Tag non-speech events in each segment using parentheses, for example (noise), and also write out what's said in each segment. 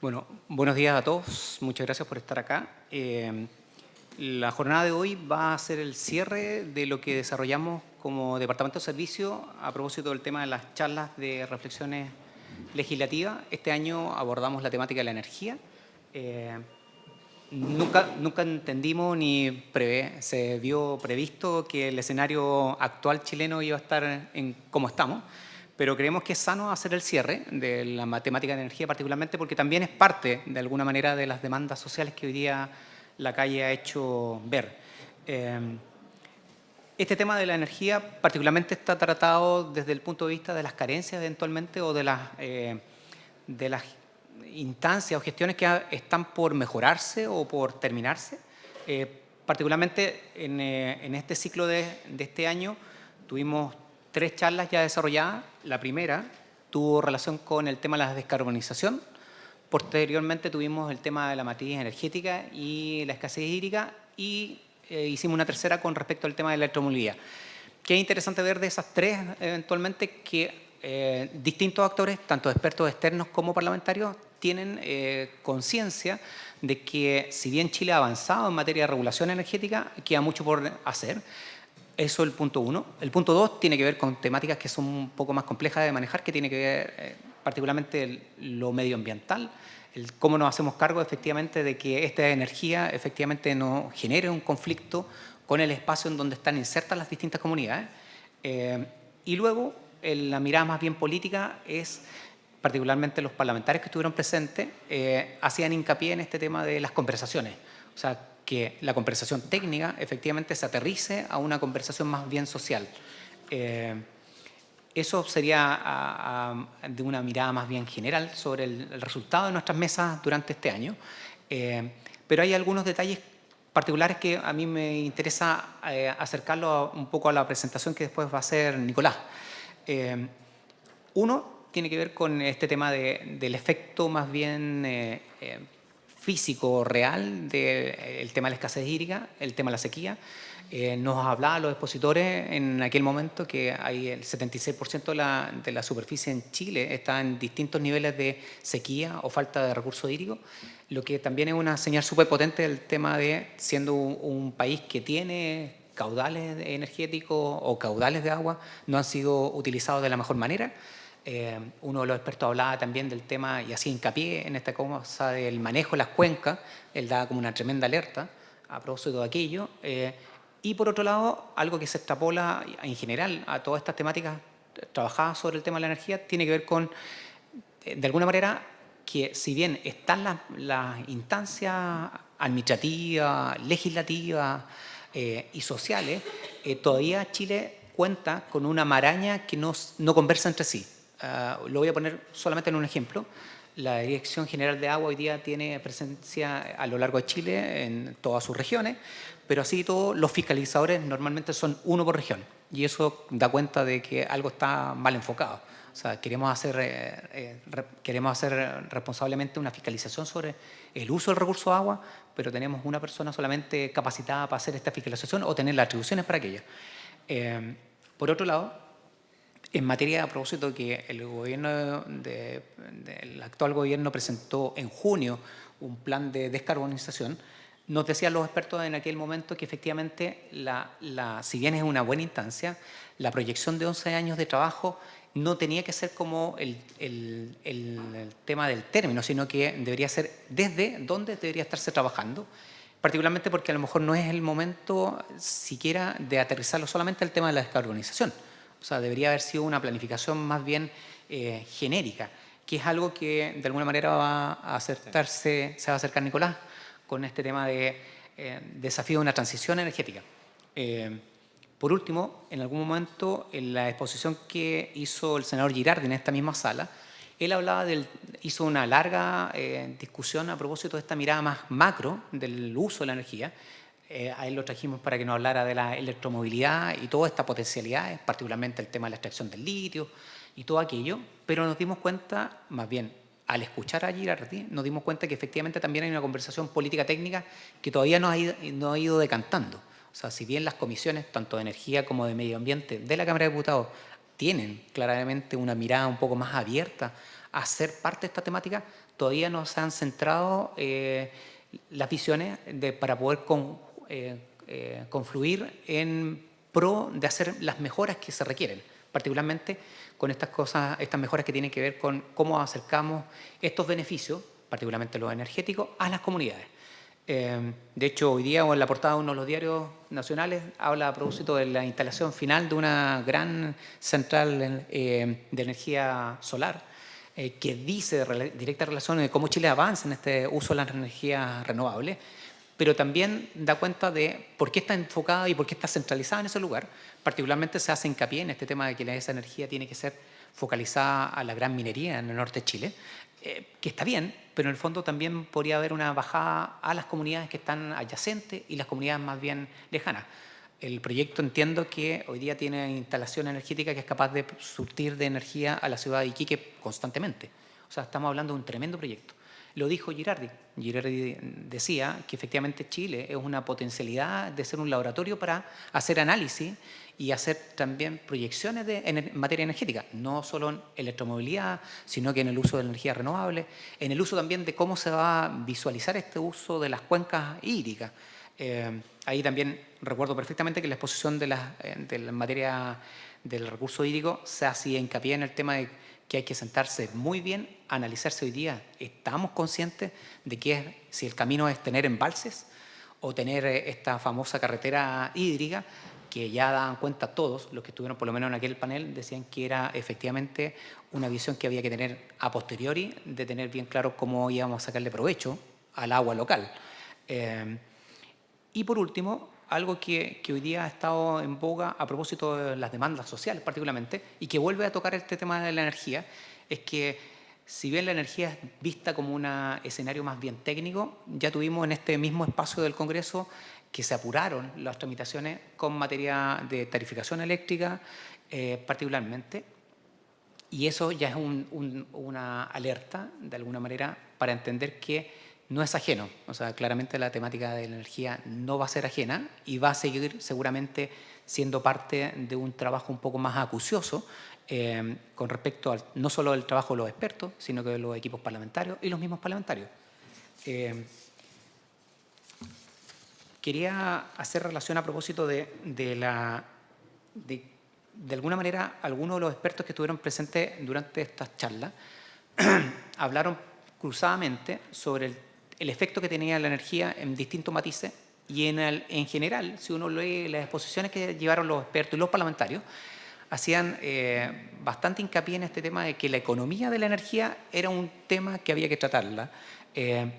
Bueno, buenos días a todos. Muchas gracias por estar acá. Eh, la jornada de hoy va a ser el cierre de lo que desarrollamos como Departamento de Servicio a propósito del tema de las charlas de reflexiones legislativas. Este año abordamos la temática de la energía. Eh, nunca, nunca entendimos ni prevé, se vio previsto que el escenario actual chileno iba a estar en como estamos pero creemos que es sano hacer el cierre de la matemática de energía particularmente porque también es parte, de alguna manera, de las demandas sociales que hoy día la calle ha hecho ver. Eh, este tema de la energía particularmente está tratado desde el punto de vista de las carencias eventualmente o de las, eh, de las instancias o gestiones que están por mejorarse o por terminarse. Eh, particularmente en, este ciclo de este año tuvimos tres charlas ya desarrolladas. La primera tuvo relación con el tema de la descarbonización. Posteriormente tuvimos el tema de la matriz energética y la escasez hídrica y eh, hicimos una tercera con respecto al tema de la electromovilidad. Qué interesante ver de esas tres eventualmente que eh, distintos actores, tanto expertos externos como parlamentarios, tienen eh, conciencia de que si bien Chile ha avanzado en materia de regulación energética, queda mucho por hacer. Eso es el punto uno. El punto dos tiene que ver con temáticas que son un poco más complejas de manejar, que tiene que ver eh, particularmente lo medioambiental, el cómo nos hacemos cargo efectivamente de que esta energía efectivamente no genere un conflicto con el espacio en donde están insertas las distintas comunidades. Eh, y luego, la mirada más bien política es, particularmente los parlamentarios que estuvieron presentes, eh, hacían hincapié en este tema de las conversaciones. O sea, que la conversación técnica efectivamente se aterrice a una conversación más bien social. Eh, eso sería de una mirada más bien general sobre el, resultado de nuestras mesas durante este año. Eh, pero hay algunos detalles particulares que a mí me interesa eh, acercarlo un poco a la presentación que después va a hacer Nicolás. uno tiene que ver con este tema del efecto más bien físico real del tema de la escasez hídrica, el tema de la sequía. Eh, nos hablaban los expositores en aquel momento que hay el 76% de la, de la, superficie en Chile está en distintos niveles de sequía o falta de recursos hídricos, lo que también es una señal súper potente del tema de siendo un país que tiene caudales energéticos o caudales de agua, no han sido utilizados de la mejor manera. Eh, uno de los expertos hablaba también del tema y hacía hincapié en esta cosa del manejo de las cuencas, él daba como una tremenda alerta a propósito de aquello. Eh, y por otro lado, algo que se extrapola en general a todas estas temáticas trabajadas sobre el tema de la energía, tiene que ver con, eh, de alguna manera, que si bien están las, instancias administrativas, legislativas y sociales, todavía Chile cuenta con una maraña que no conversa entre sí. Ah, lo voy a poner solamente en un ejemplo. La Dirección General de Agua hoy día tiene presencia a lo largo de Chile en todas sus regiones, pero así todos los fiscalizadores normalmente son uno por región y eso da cuenta de que algo está mal enfocado. O sea, queremos hacer, eh, eh, queremos hacer responsablemente una fiscalización sobre el uso del recurso de agua, pero tenemos una persona solamente capacitada para hacer esta fiscalización o tener las atribuciones para aquella. Eh, por otro lado, en materia, a propósito, que el, gobierno de, actual gobierno presentó en junio un plan de descarbonización, nos decían los expertos en aquel momento que efectivamente, la, la, si bien es una buena instancia, la proyección de 11 años de trabajo no tenía que ser como el, el, el, tema del término, sino que debería ser desde dónde debería estarse trabajando, particularmente porque a lo mejor no es el momento siquiera de aterrizarlo solamente al tema de la descarbonización, o sea, debería haber sido una planificación más bien eh, genérica, que es algo que de alguna manera va a acertarse, se va a acercar Nicolás con este tema de eh, desafío de una transición energética. Eh, por último, en algún momento, en la exposición que hizo el senador Girardi en esta misma sala, él hablaba del, hizo una larga discusión a propósito de esta mirada más macro del uso de la energía eh, a él lo trajimos para que nos hablara de la electromovilidad y toda esta potencialidad, particularmente el tema de la extracción del litio y todo aquello, pero nos dimos cuenta, más bien, al escuchar a Girardi, nos dimos cuenta que efectivamente también hay una conversación política técnica que todavía no ha ido, decantando. O sea, si bien las comisiones, tanto de energía como de medio ambiente de la Cámara de Diputados, tienen claramente una mirada un poco más abierta a ser parte de esta temática, todavía no se han centrado eh, las visiones de, para poder eh, eh, confluir en pro de hacer las mejoras que se requieren, particularmente con estas cosas, estas mejoras que tienen que ver con cómo acercamos estos beneficios, particularmente los energéticos, a las comunidades. de hecho, hoy día en la portada de uno de los diarios nacionales habla a propósito de la instalación final de una gran central de energía solar eh, que dice de directa relación de cómo Chile avanza en este uso de las energías renovables, pero también da cuenta de por qué está enfocada y por qué está centralizada en ese lugar. Particularmente se hace hincapié en este tema de que esa energía tiene que ser focalizada a la gran minería en el norte de Chile, eh, que está bien, pero en el fondo también podría haber una bajada a las comunidades que están adyacentes y las comunidades más bien lejanas. El proyecto entiendo que hoy día tiene instalación energética que es capaz de surtir de energía a la ciudad de Iquique constantemente. O sea, estamos hablando de un tremendo proyecto. Lo dijo Girardi. Girardi decía que efectivamente Chile es una potencialidad de ser un laboratorio para hacer análisis y hacer también proyecciones de, en materia energética, no solo en electromovilidad, sino que en el uso de energías renovables, en el uso también de cómo se va a visualizar este uso de las cuencas hídricas. Eh, ahí también recuerdo perfectamente que la exposición de la, eh, de la materia del recurso hídrico se hacía hincapié en el tema de que hay que sentarse muy bien, analizarse hoy día. ¿Estamos conscientes de que si el camino es tener embalses o tener eh, esta famosa carretera hídrica que ya dan cuenta todos, los que estuvieron por lo menos en aquel panel, decían que era efectivamente una visión que había que tener a posteriori, de tener bien claro cómo íbamos a sacarle provecho al agua local. Y por último, algo que, hoy día ha estado en boga a propósito de las demandas sociales particularmente y que vuelve a tocar este tema de la energía, es que si bien la energía es vista como un escenario más bien técnico, ya tuvimos en este mismo espacio del Congreso que se apuraron las tramitaciones con materia de tarificación eléctrica eh, particularmente, y eso ya es una alerta, de alguna manera, para entender que no es ajeno. O sea, claramente la temática de la energía no va a ser ajena y va a seguir seguramente siendo parte de un trabajo un poco más acucioso eh, con respecto al, no solo al trabajo de los expertos, sino que de los equipos parlamentarios y los mismos parlamentarios. Eh, quería hacer relación a propósito de, de la... De, de alguna manera, algunos de los expertos que estuvieron presentes durante estas charlas (clears throat) hablaron cruzadamente sobre el el efecto que tenía la energía en distintos matices y en, general, si uno lee las exposiciones que llevaron los expertos y los parlamentarios, hacían eh, bastante hincapié en este tema de que la economía de la energía era un tema que había que tratarla, eh,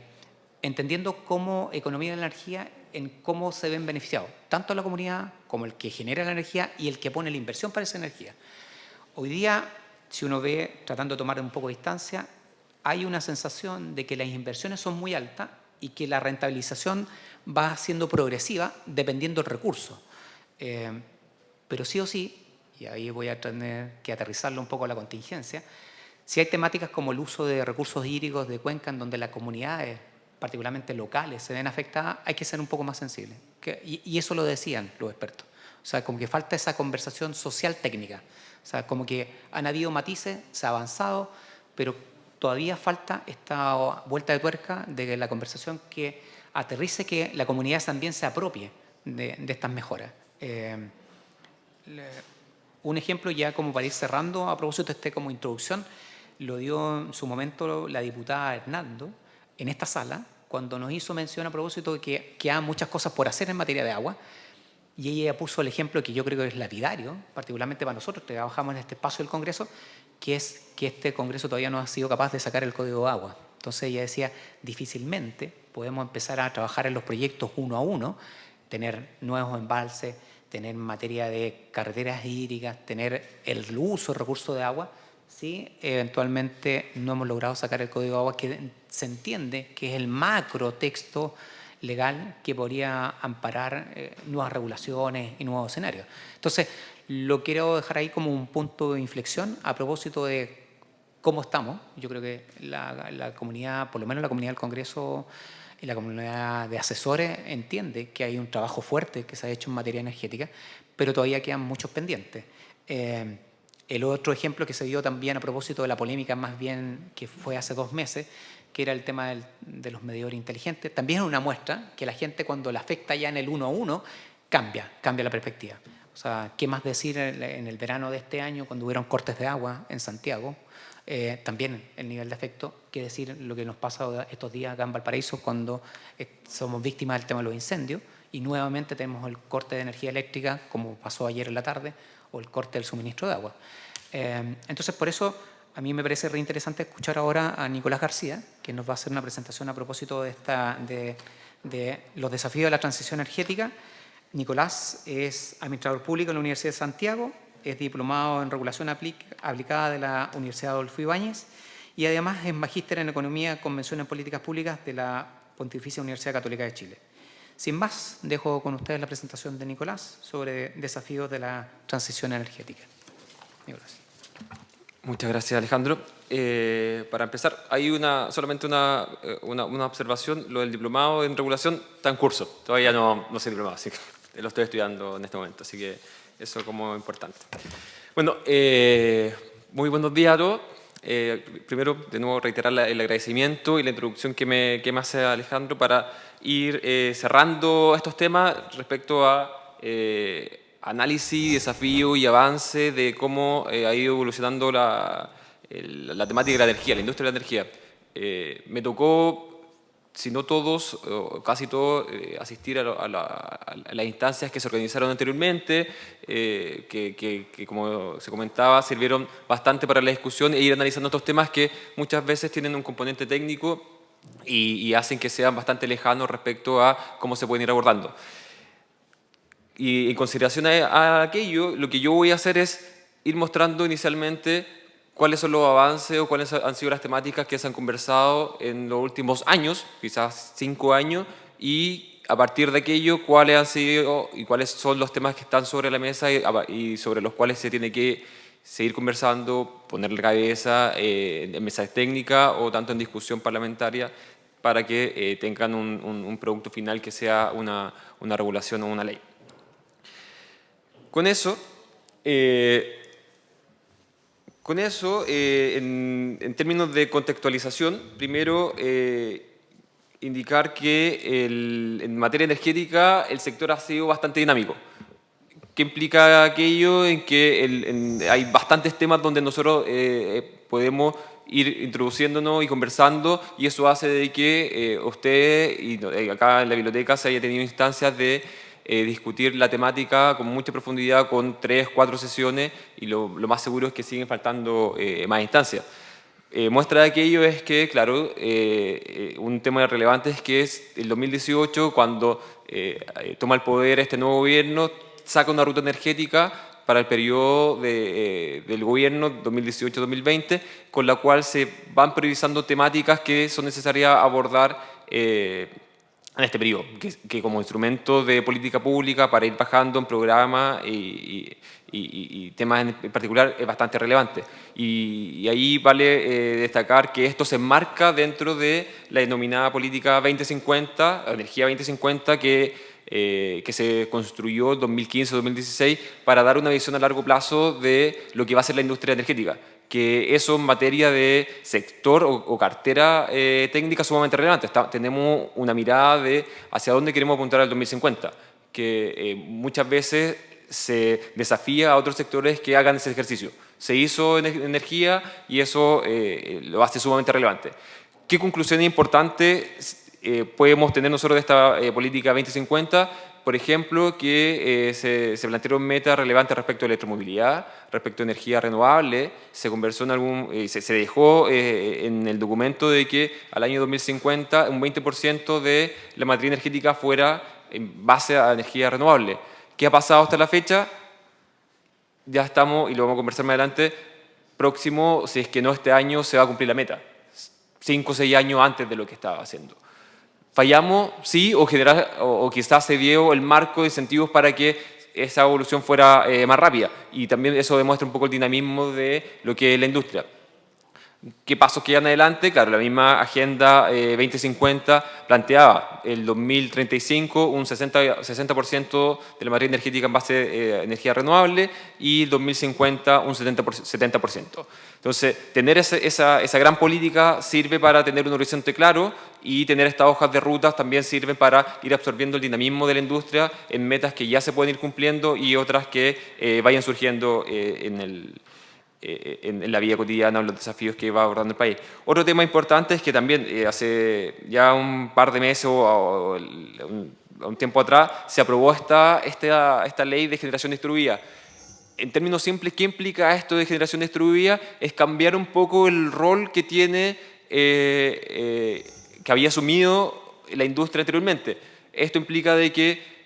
entendiendo cómo economía de la energía en cómo se ven beneficiados, tanto la comunidad como el que genera la energía y el que pone la inversión para esa energía. Hoy día, si uno ve, tratando de tomar un poco de distancia, hay una sensación de que las inversiones son muy altas y que la rentabilización va siendo progresiva dependiendo del recurso. Eh, pero sí o sí, y ahí voy a tener que aterrizarlo un poco a la contingencia, si hay temáticas como el uso de recursos hídricos de cuenca en donde las comunidades, particularmente locales, se ven afectadas, hay que ser un poco más sensibles. y, eso lo decían los expertos. O sea, como que falta esa conversación social técnica. O sea, como que han habido matices, se ha avanzado, pero todavía falta esta vuelta de tuerca de la conversación que aterrice que la comunidad también se apropie de, estas mejoras. Eh, un ejemplo ya como para ir cerrando, a propósito de este como introducción, lo dio en su momento la diputada Hernando en esta sala, cuando nos hizo mención a propósito de que quedan muchas cosas por hacer en materia de agua, y ella puso el ejemplo que yo creo que es lapidario, particularmente para nosotros que trabajamos en este espacio del Congreso, que es que este Congreso todavía no ha sido capaz de sacar el Código de Agua. Entonces ella decía, difícilmente podemos empezar a trabajar en los proyectos uno a uno, tener nuevos embalses, tener materia de carreteras hídricas, tener el uso de recursos de agua, si eventualmente no hemos logrado sacar el Código de Agua, que se entiende que es el macro texto legal que podría amparar eh, nuevas regulaciones y nuevos escenarios. Entonces, lo quiero dejar ahí como un punto de inflexión a propósito de cómo estamos. Yo creo que la, comunidad, por lo menos la comunidad del Congreso y la comunidad de asesores entiende que hay un trabajo fuerte que se ha hecho en materia energética, pero todavía quedan muchos pendientes. Eh, El otro ejemplo que se dio también a propósito de la polémica más bien que fue hace dos meses, que era el tema de los medidores inteligentes, también es una muestra que la gente cuando la afecta ya en el uno a uno, cambia, cambia la perspectiva. O sea, ¿qué más decir en el verano de este año cuando hubieron cortes de agua en Santiago? Eh, también el nivel de efecto, qué decir lo que nos pasa estos días acá en Valparaíso cuando eh, somos víctimas del tema de los incendios y nuevamente tenemos el corte de energía eléctrica como pasó ayer en la tarde o el corte del suministro de agua. Eh, entonces, por eso a mí me parece reinteresante escuchar ahora a Nicolás García, que nos va a hacer una presentación a propósito de, esta, de, de los desafíos de la transición energética. Nicolás es administrador público en la Universidad de Santiago, es diplomado en regulación aplicada de la Universidad Adolfo Ibáñez y además es magíster en Economía, Convención en Políticas Públicas de la Pontificia Universidad Católica de Chile. Sin más, dejo con ustedes la presentación de Nicolás sobre desafíos de la transición energética. Nicolás. Muchas gracias, Alejandro. Eh, para empezar, hay una, solamente eh, una, una, observación. Lo del diplomado en regulación está en curso. Todavía no, no soy diplomado, así que lo estoy estudiando en este momento. Así que eso como importante. Bueno, eh, muy buenos días a todos. primero, de nuevo, reiterar el agradecimiento y la introducción que me, que me hace Alejandro para ir eh, cerrando estos temas respecto a eh, análisis, desafío y avance de cómo eh, ha ido evolucionando la, la, temática de la energía, la industria de la energía. me tocó, si no todos, casi todos, asistir a, las instancias que se organizaron anteriormente, que, que, como se comentaba, sirvieron bastante para la discusión e ir analizando estos temas que muchas veces tienen un componente técnico y, hacen que sean bastante lejanos respecto a cómo se pueden ir abordando. Y en consideración a, aquello, lo que yo voy a hacer es ir mostrando inicialmente cuáles son los avances o cuáles han sido las temáticas que se han conversado en los últimos años, quizás cinco años, y a partir de aquello, cuáles han sido y cuáles son los temas que están sobre la mesa y sobre los cuales se tiene que seguir conversando, ponerle cabeza eh, en mesas técnicas o tanto en discusión parlamentaria para que eh, tengan un, producto final que sea una, regulación o una ley. Con eso, eh, con eso en, términos de contextualización, primero indicar que en materia energética el sector ha sido bastante dinámico. ¿Qué implica aquello? En que hay bastantes temas donde nosotros eh, eh, podemos ir introduciéndonos y conversando y eso hace de que eh, usted y acá en la biblioteca se haya tenido instancias de discutir la temática con mucha profundidad con tres, cuatro sesiones y lo, más seguro es que siguen faltando más instancias. muestra de aquello es que, claro, un tema relevante es que es el 2018 cuando toma el poder este nuevo gobierno, saca una ruta energética para el periodo eh, del gobierno 2018-2020, con la cual se van priorizando temáticas que son necesarias abordar eh, en este periodo, que, como instrumento de política pública para ir bajando en programas y, temas en particular es bastante relevante. Y, ahí vale eh, destacar que esto se enmarca dentro de la denominada política 2050, energía 2050, que eh, que se construyó en 2015-2016 para dar una visión a largo plazo de lo que va a ser la industria energética que eso en materia de sector o, cartera eh, técnica sumamente relevante. tenemos una mirada de hacia dónde queremos apuntar al 2050, que eh, muchas veces se desafía a otros sectores que hagan ese ejercicio. Se hizo en energía y eso lo hace sumamente relevante. ¿Qué conclusión importante eh, podemos tener nosotros de esta eh, política 2050, por ejemplo, que eh, se, plantearon metas relevantes respecto a electromovilidad, respecto a energía renovable, se conversó en algún, se, se, dejó en el documento de que al año 2050 un 20% de la matriz energética fuera en base a energía renovable. ¿Qué ha pasado hasta la fecha? Ya estamos, y lo vamos a conversar más adelante, próximo, si es que no este año, se va a cumplir la meta. Cinco o seis años antes de lo que estaba haciendo. Fallamos, sí, o, generar, o, quizás se dio el marco de incentivos para que esa evolución fuera eh, más rápida. Y también eso demuestra un poco el dinamismo de lo que es la industria. ¿Qué pasos quedan adelante? Claro, la misma Agenda 2050 eh, planteaba el 2035 un 60%, 60 de la materia energética en base a energía renovable y el 2050 un 70%. Entonces, tener esa, esa, gran política sirve para tener un horizonte claro y tener estas hojas de rutas también sirven para ir absorbiendo el dinamismo de la industria en metas que ya se pueden ir cumpliendo y otras que eh, vayan surgiendo eh, en el, eh, en, la vida cotidiana o los desafíos que va abordando el país. Otro tema importante es que también eh, hace ya un par de meses o, un, tiempo atrás se aprobó esta, esta, esta ley de generación distribuida. En términos simples, ¿qué implica esto de generación distribuida? Es cambiar un poco el rol que tiene, eh, que había asumido la industria anteriormente. Esto implica de que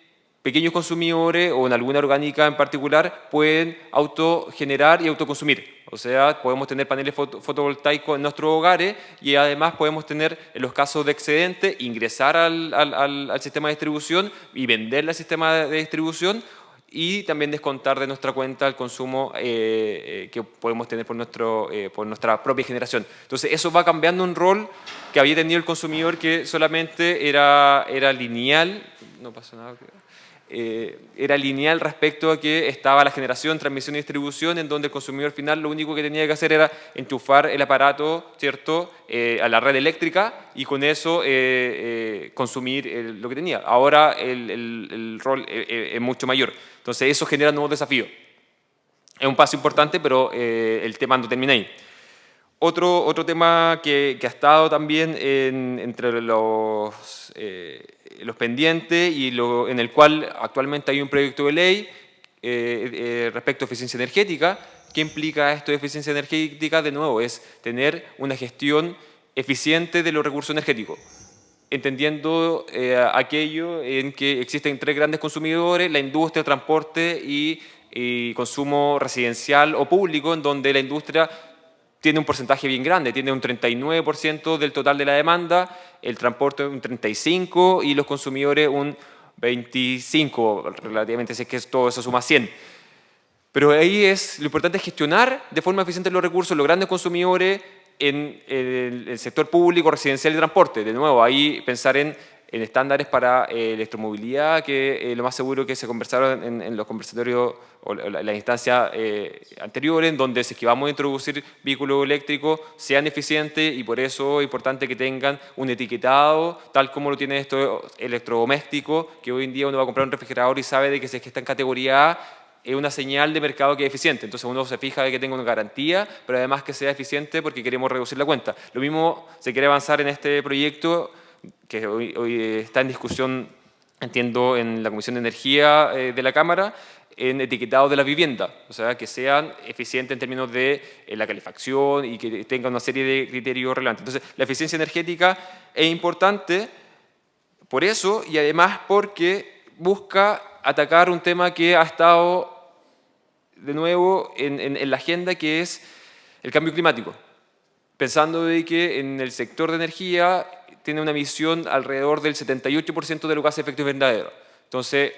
pequeños consumidores o en alguna orgánica en particular pueden autogenerar y autoconsumir. O sea, podemos tener paneles fotovoltaicos en nuestros hogares y además podemos tener, en los casos de excedente, ingresar al, sistema de distribución y venderle al sistema de distribución y también descontar de nuestra cuenta el consumo eh, eh, que podemos tener eh, por nuestra propia generación. Entonces, eso va cambiando un rol que había tenido el consumidor que solamente era lineal. No pasa nada. Eh, era lineal respecto a que estaba la generación, transmisión y distribución, en donde el consumidor final lo único que tenía que hacer era enchufar el aparato ¿cierto? Eh, a la red eléctrica y con eso eh, consumir lo que tenía. Ahora el, rol es mucho mayor. Entonces eso genera nuevos desafíos. Es un paso importante, pero el tema no termina ahí. Otro, otro tema que, que ha estado también entre los, eh, los pendientes y en el cual actualmente hay un proyecto de ley eh, eh, respecto a eficiencia energética. ¿Qué implica esto de eficiencia energética? De nuevo, es tener una gestión eficiente de los recursos energéticos entendiendo aquello en que existen tres grandes consumidores, la industria, el transporte y, y, consumo residencial o público, en donde la industria tiene un porcentaje bien grande, tiene un 39% del total de la demanda, el transporte un 35% y los consumidores un 25%, relativamente, si es que todo eso suma 100%. Pero ahí es, lo importante es gestionar de forma eficiente los recursos, los grandes consumidores en el sector público, residencial y transporte. De nuevo, ahí pensar en en estándares para eh, electromovilidad, que eh, lo más seguro que se conversaron en, los conversatorios o las la instancias eh, anteriores, en donde si es que vamos a introducir vehículos eléctricos, sean eficientes y por eso es importante que tengan un etiquetado, tal como lo tienen estos electrodomésticos, que hoy en día uno va a comprar un refrigerador y sabe de que si es que está en categoría A, es una señal de mercado que es eficiente. Entonces uno se fija de que tenga una garantía, pero además que sea eficiente porque queremos reducir la cuenta. Lo mismo se quiere avanzar en este proyecto que hoy, está en discusión, entiendo, en la Comisión de Energía eh, de la Cámara, en etiquetado de la vivienda, o sea, que sean eficientes en términos de eh, la calefacción y que tengan una serie de criterios relevantes. Entonces, la eficiencia energética es importante por eso y además porque busca atacar un tema que ha estado de nuevo en, en la agenda, que es el cambio climático. Pensando de que en el sector de energía tiene una emisión alrededor del 78% de los gases de efecto invernadero. Entonces,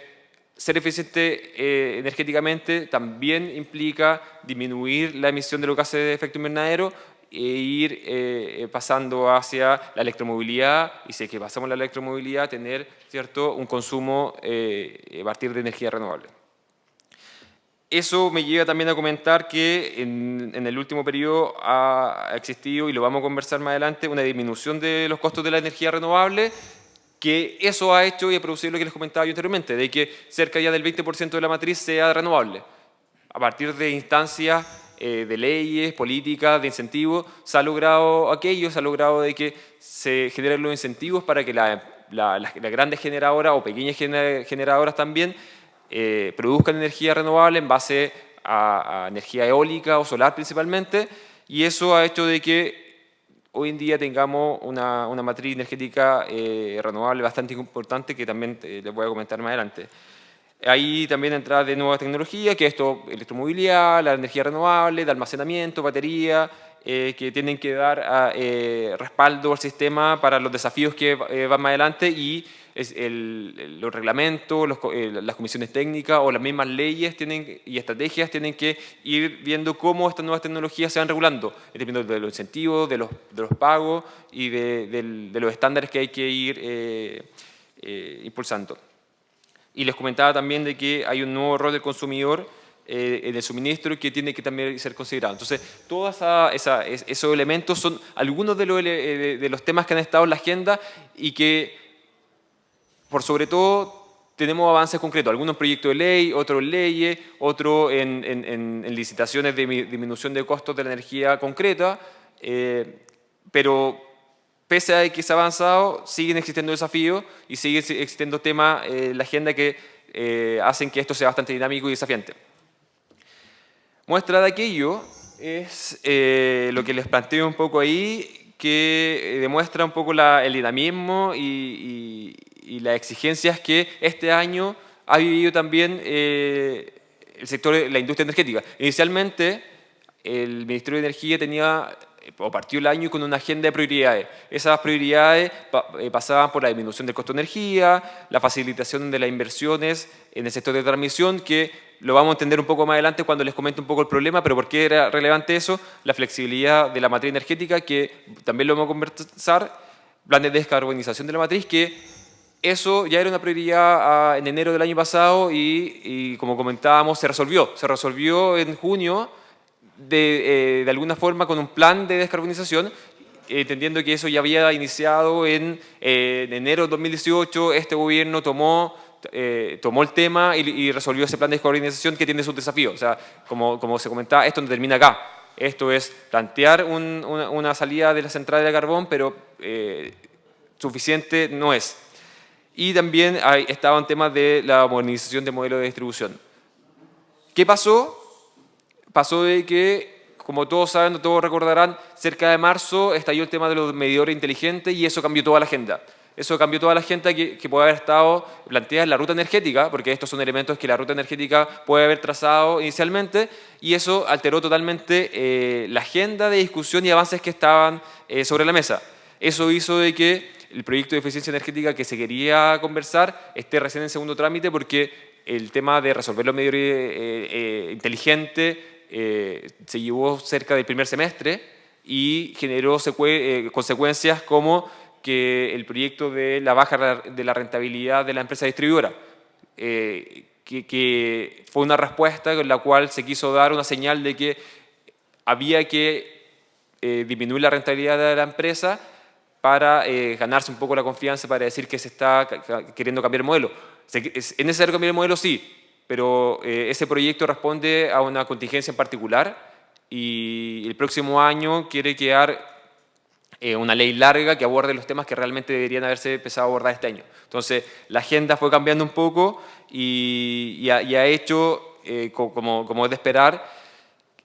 ser eficiente eh, energéticamente también implica disminuir la emisión de los gases de efecto invernadero e ir eh, eh, pasando hacia la electromovilidad y si es que pasamos la electromovilidad, tener ¿cierto? un consumo a partir de energía renovable. Eso me lleva también a comentar que en, el último periodo ha existido, y lo vamos a conversar más adelante, una disminución de los costos de la energía renovable, que eso ha hecho y ha producido lo que les comentaba yo anteriormente, de que cerca ya del 20% de la matriz sea renovable. A partir de instancias eh, de leyes, políticas, de incentivos, se ha logrado aquello, se ha logrado de que se generen los incentivos para que las grandes generadoras o pequeñas generadoras también eh, produzcan energía renovable en base a, energía eólica o solar principalmente, y eso ha hecho de que hoy en día tengamos una, una matriz energética eh, renovable bastante importante que también les voy a comentar más adelante. Ahí también entra de nuevas tecnologías, que esto, electromovilidad, la energía renovable, de almacenamiento, batería, eh, que tienen que dar respaldo al sistema para los desafíos que van más adelante y los reglamentos, eh, las comisiones técnicas o las mismas leyes tienen, y estrategias tienen que ir viendo cómo estas nuevas tecnologías se van regulando, dependiendo de los incentivos, de los, de los pagos y de, los estándares que hay que ir eh, eh, impulsando. Y les comentaba también de que hay un nuevo rol del consumidor eh, en el suministro que tiene que también ser considerado. Entonces, todos esos elementos son algunos de los, eh, de los temas que han estado en la agenda y que, por sobre todo, tenemos avances concretos, algunos proyectos de ley, otros leyes, otros en, licitaciones de disminución de costos de la energía concreta, eh, pero pese a que se ha avanzado, siguen existiendo desafíos y siguen existiendo temas en la agenda que hacen que esto sea bastante dinámico y desafiante. Muestra de aquello es eh, lo que les planteo un poco ahí, que eh, demuestra un poco el dinamismo y, las exigencias que este año ha vivido también eh, el sector de la industria energética. Inicialmente, el Ministerio de Energía tenía o partió el año con una agenda de prioridades. Esas prioridades pasaban por la disminución del costo de energía, la facilitación de las inversiones en el sector de transmisión, que lo vamos a entender un poco más adelante cuando les comente un poco el problema, pero ¿por qué era relevante eso? La flexibilidad de la matriz energética, que también lo vamos a conversar, plan de descarbonización de la matriz, que eso ya era una prioridad ah, en enero del año pasado y, como comentábamos, se resolvió. Se resolvió en junio de, eh, de alguna forma con un plan de descarbonización entendiendo que eso ya había iniciado en, eh, en enero de 2018, este gobierno tomó eh, tomó el tema y, resolvió ese plan de descarbonización que tiene sus desafíos. O sea, como, como se comentaba, esto no termina acá. Esto es plantear una, salida de la central de carbón, pero eh, suficiente no es. Y también hay, estaban temas de la modernización del modelo de distribución. ¿Qué pasó? Pasó de que, como todos saben, todos recordarán, cerca de marzo estalló el tema de los medidores inteligentes y eso cambió toda la agenda. Eso cambió toda la gente que, puede haber estado planteada en la ruta energética, porque estos son elementos que la ruta energética puede haber trazado inicialmente, y eso alteró totalmente eh, la agenda de discusión y avances que estaban eh, sobre la mesa. Eso hizo de que el proyecto de eficiencia energética que se quería conversar esté recién en segundo trámite, porque el tema de resolver los medios eh, inteligentes se llevó cerca del primer semestre y generó consecuencias como que el proyecto de la baja de la rentabilidad de la empresa distribuidora, eh, que, fue una respuesta con la cual se quiso dar una señal de que había que eh, disminuir la rentabilidad de la empresa para eh, ganarse un poco la confianza, para decir que se está queriendo cambiar el modelo. ¿Es necesario cambiar el modelo? Sí, pero ese proyecto responde a una contingencia en particular y el próximo año quiere quedar eh, una ley larga que aborde los temas que realmente deberían haberse empezado a abordar este año. Entonces, la agenda fue cambiando un poco y, ha, hecho, eh, como, como es de esperar,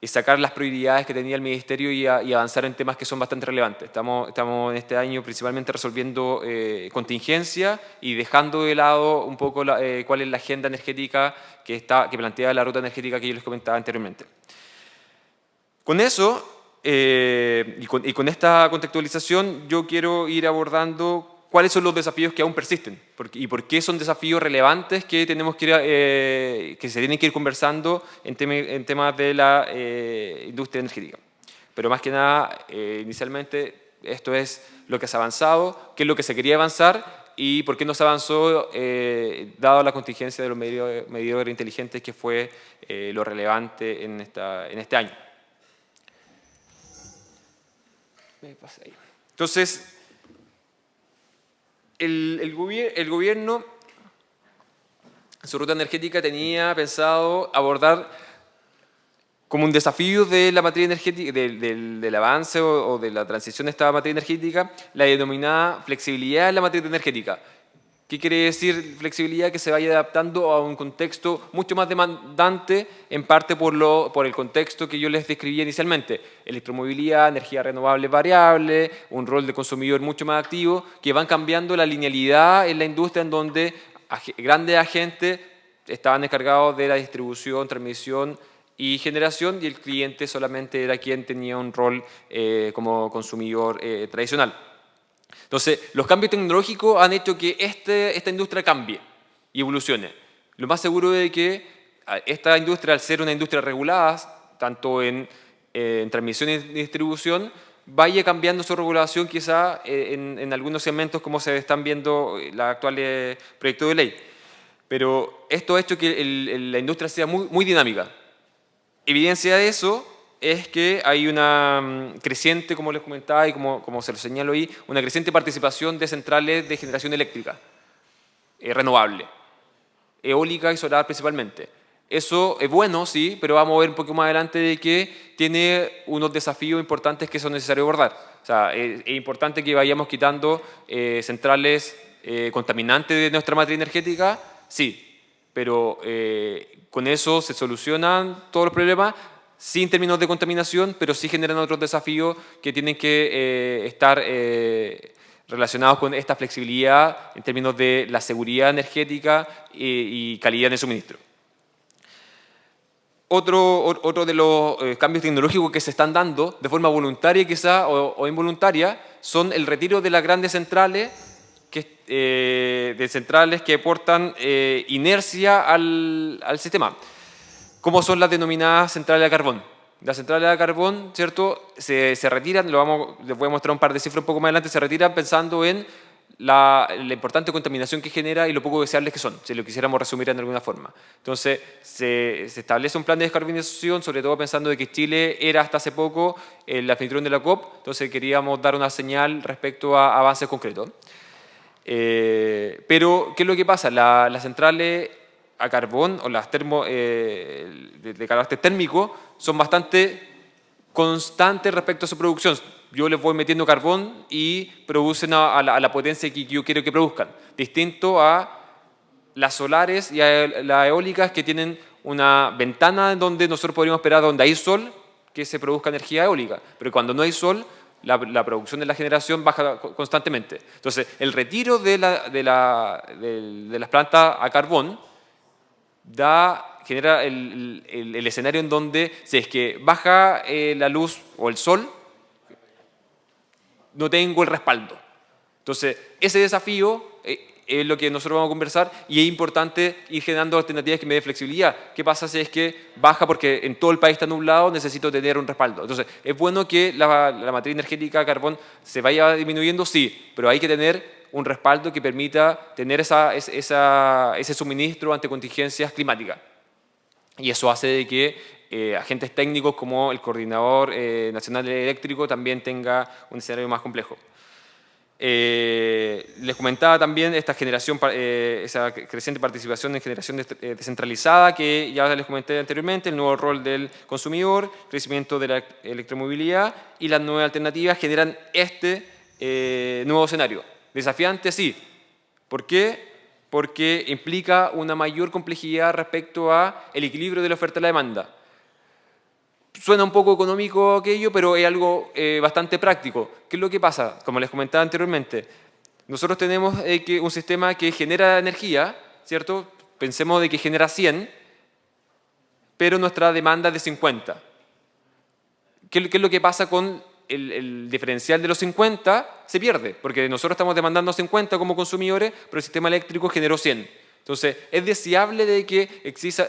sacar las prioridades que tenía el Ministerio y, avanzar en temas que son bastante relevantes. Estamos, estamos en este año principalmente resolviendo eh, contingencia y dejando de lado un poco cuál es la agenda energética que, está, que plantea la ruta energética que yo les comentaba anteriormente. Con eso, eh, y, con, esta contextualización yo quiero ir abordando cuáles son los desafíos que aún persisten y por qué son desafíos relevantes que, tenemos que, eh, que se tienen que ir conversando en, temas de la eh, industria energética. Pero más que nada, inicialmente, esto es lo que se ha avanzado, qué es lo que se quería avanzar y por qué no se avanzó dado la contingencia de los medidores inteligentes que fue lo relevante en, en este año. Entonces, el, el, gobierno, su ruta energética, tenía pensado abordar como un desafío de la materia energética, del, avance o, o, de la transición de esta materia energética, la denominada flexibilidad de la materia energética, ¿Qué quiere decir flexibilidad? Que se vaya adaptando a un contexto mucho más demandante, en parte por, lo, por el contexto que yo les describí inicialmente. Electromovilidad, energía renovable variable, un rol de consumidor mucho más activo, que van cambiando la linealidad en la industria en donde grandes agentes estaban encargados de la distribución, transmisión y generación y el cliente solamente era quien tenía un rol eh, como consumidor eh, tradicional. Entonces, los cambios tecnológicos han hecho que este, esta industria cambie y evolucione. Lo más seguro es que esta industria, al ser una industria regulada, tanto en, eh, en transmisión y distribución, vaya cambiando su regulación quizá eh, en, algunos segmentos como se están viendo los actuales proyectos de ley. Pero esto ha hecho que la industria sea muy dinámica. Evidencia de eso es que hay una mm, creciente, como les comentaba y como, como se lo señalo ahí, una creciente participación de centrales de generación eléctrica eh, renovable, eólica y solar principalmente. Eso es bueno, sí, pero vamos a ver un poco más adelante de que tiene unos desafíos importantes que son necesarios abordar. O sea, es, importante que vayamos quitando eh, centrales eh, contaminantes de nuestra matriz energética, sí, pero eh, con eso se solucionan todos los problemas, sí en términos de contaminación, pero sí generan otros desafíos que tienen que estar relacionados con esta flexibilidad en términos de la seguridad energética y calidad de suministro. Otro, otro de los eh, cambios tecnológicos que se están dando de forma voluntaria quizá o, involuntaria son el retiro de las grandes centrales que, eh, de centrales que aportan eh, inercia al, al, sistema, como son las denominadas centrales de carbón. Las centrales de carbón, ¿cierto? Se, se retiran, lo vamos, les voy a mostrar un par de cifras un poco más adelante, se retiran pensando en la, importante contaminación que genera y lo poco deseables que son, si lo quisiéramos resumir en alguna forma. Entonces, se, establece un plan de descarbonización, sobre todo pensando de que Chile era hasta hace poco el anfitrión de la COP, entonces queríamos dar una señal respecto a avances concretos. Eh, pero, ¿qué es lo que pasa? las centrales a carbón o las termo, eh, de carácter térmico son bastante constantes respecto a su producción yo les voy metiendo carbón y producen a, la, potencia que yo quiero que produzcan. Distinto a las solares y a las eólicas que tienen una ventana en donde nosotros podríamos esperar donde hay sol que se produzca energía eólica. Pero cuando no hay sol, la, producción de la generación baja constantemente. Entonces, el retiro de, de, de las plantas a carbón da, genera el, el, escenario en donde si es que baja eh, la luz o el sol, no tengo el respaldo. Entonces, ese desafío eh, es lo que nosotros vamos a conversar y es importante ir generando alternativas que me den flexibilidad. ¿Qué pasa si es que baja porque en todo el país está nublado, necesito tener un respaldo? Entonces, ¿es bueno que la, matriz energética carbón se vaya disminuyendo? Sí, pero hay que tener un respaldo que permita tener esa, ese suministro ante contingencias climáticas. Y eso hace de que eh, agentes técnicos como el Coordinador eh, Nacional Eléctrico también tenga un escenario más complejo. Eh, les comentaba también esta generación, esa creciente participación en generación descentralizada que ya les comenté anteriormente, el nuevo rol del consumidor, crecimiento de la electromovilidad y las nuevas alternativas generan este nuevo escenario. Desafiante, sí. ¿Por qué? Porque implica una mayor complejidad respecto a el equilibrio de la oferta y la demanda. Suena un poco económico aquello, pero es algo eh, bastante práctico. ¿Qué es lo que pasa? Como les comentaba anteriormente, nosotros tenemos eh, un sistema que genera energía, ¿cierto? Pensemos de que genera 100, pero nuestra demanda es de 50. ¿Qué, es lo que pasa con el, diferencial de los 50? Se pierde, porque nosotros estamos demandando 50 como consumidores, pero el sistema eléctrico generó 100. Entonces, ¿es deseable de que exista,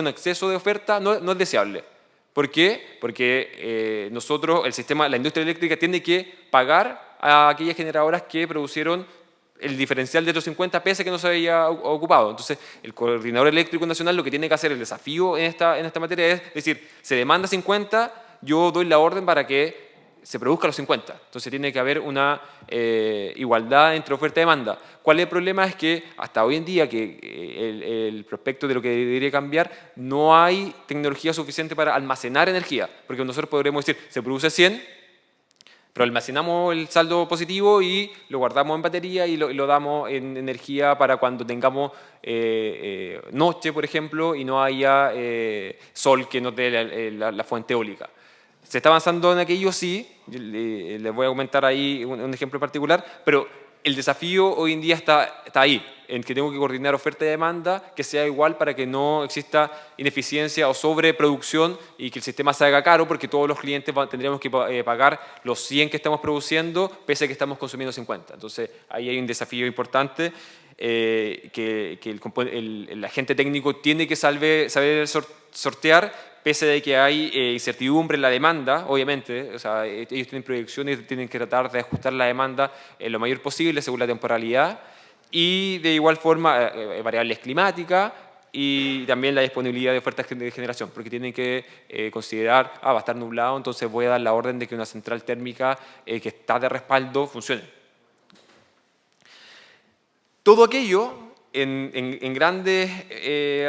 un exceso de oferta? No, no es deseable. ¿Por qué? Porque eh, nosotros, el sistema, la industria eléctrica tiene que pagar a aquellas generadoras que producieron el diferencial de los 50 pese que no se había ocupado. Entonces, el coordinador eléctrico nacional lo que tiene que hacer, el desafío en esta, en esta materia es decir, se demanda 50, yo doy la orden para que se produzca los 50. Entonces tiene que haber una eh, igualdad entre oferta y demanda. ¿Cuál es el problema? Es que hasta hoy en día, que eh, el, prospecto de lo que debería cambiar, no hay tecnología suficiente para almacenar energía. Porque nosotros podremos decir, se produce 100, pero almacenamos el saldo positivo y lo guardamos en batería y lo, damos en energía para cuando tengamos eh, noche, por ejemplo, y no haya sol que no dé la fuente eólica. Se está avanzando en aquello, sí, les voy a comentar ahí un, ejemplo particular, pero el desafío hoy en día está, está ahí, en que tengo que coordinar oferta y demanda que sea igual para que no exista ineficiencia o sobreproducción y que el sistema se haga caro porque todos los clientes tendríamos que eh, pagar los 100 que estamos produciendo pese a que estamos consumiendo 50. Entonces ahí hay un desafío importante eh, que, el, agente técnico tiene que saber, saber sortear pese a que hay eh, incertidumbre en la demanda, obviamente, o sea, ellos tienen proyecciones tienen que tratar de ajustar la demanda lo mayor posible según la temporalidad y de igual forma eh, eh, variables climáticas y también la disponibilidad de ofertas de generación, porque tienen que considerar, ah, va a estar nublado, entonces voy a dar la orden de que una central térmica que está de respaldo funcione. Todo aquello, en, grandes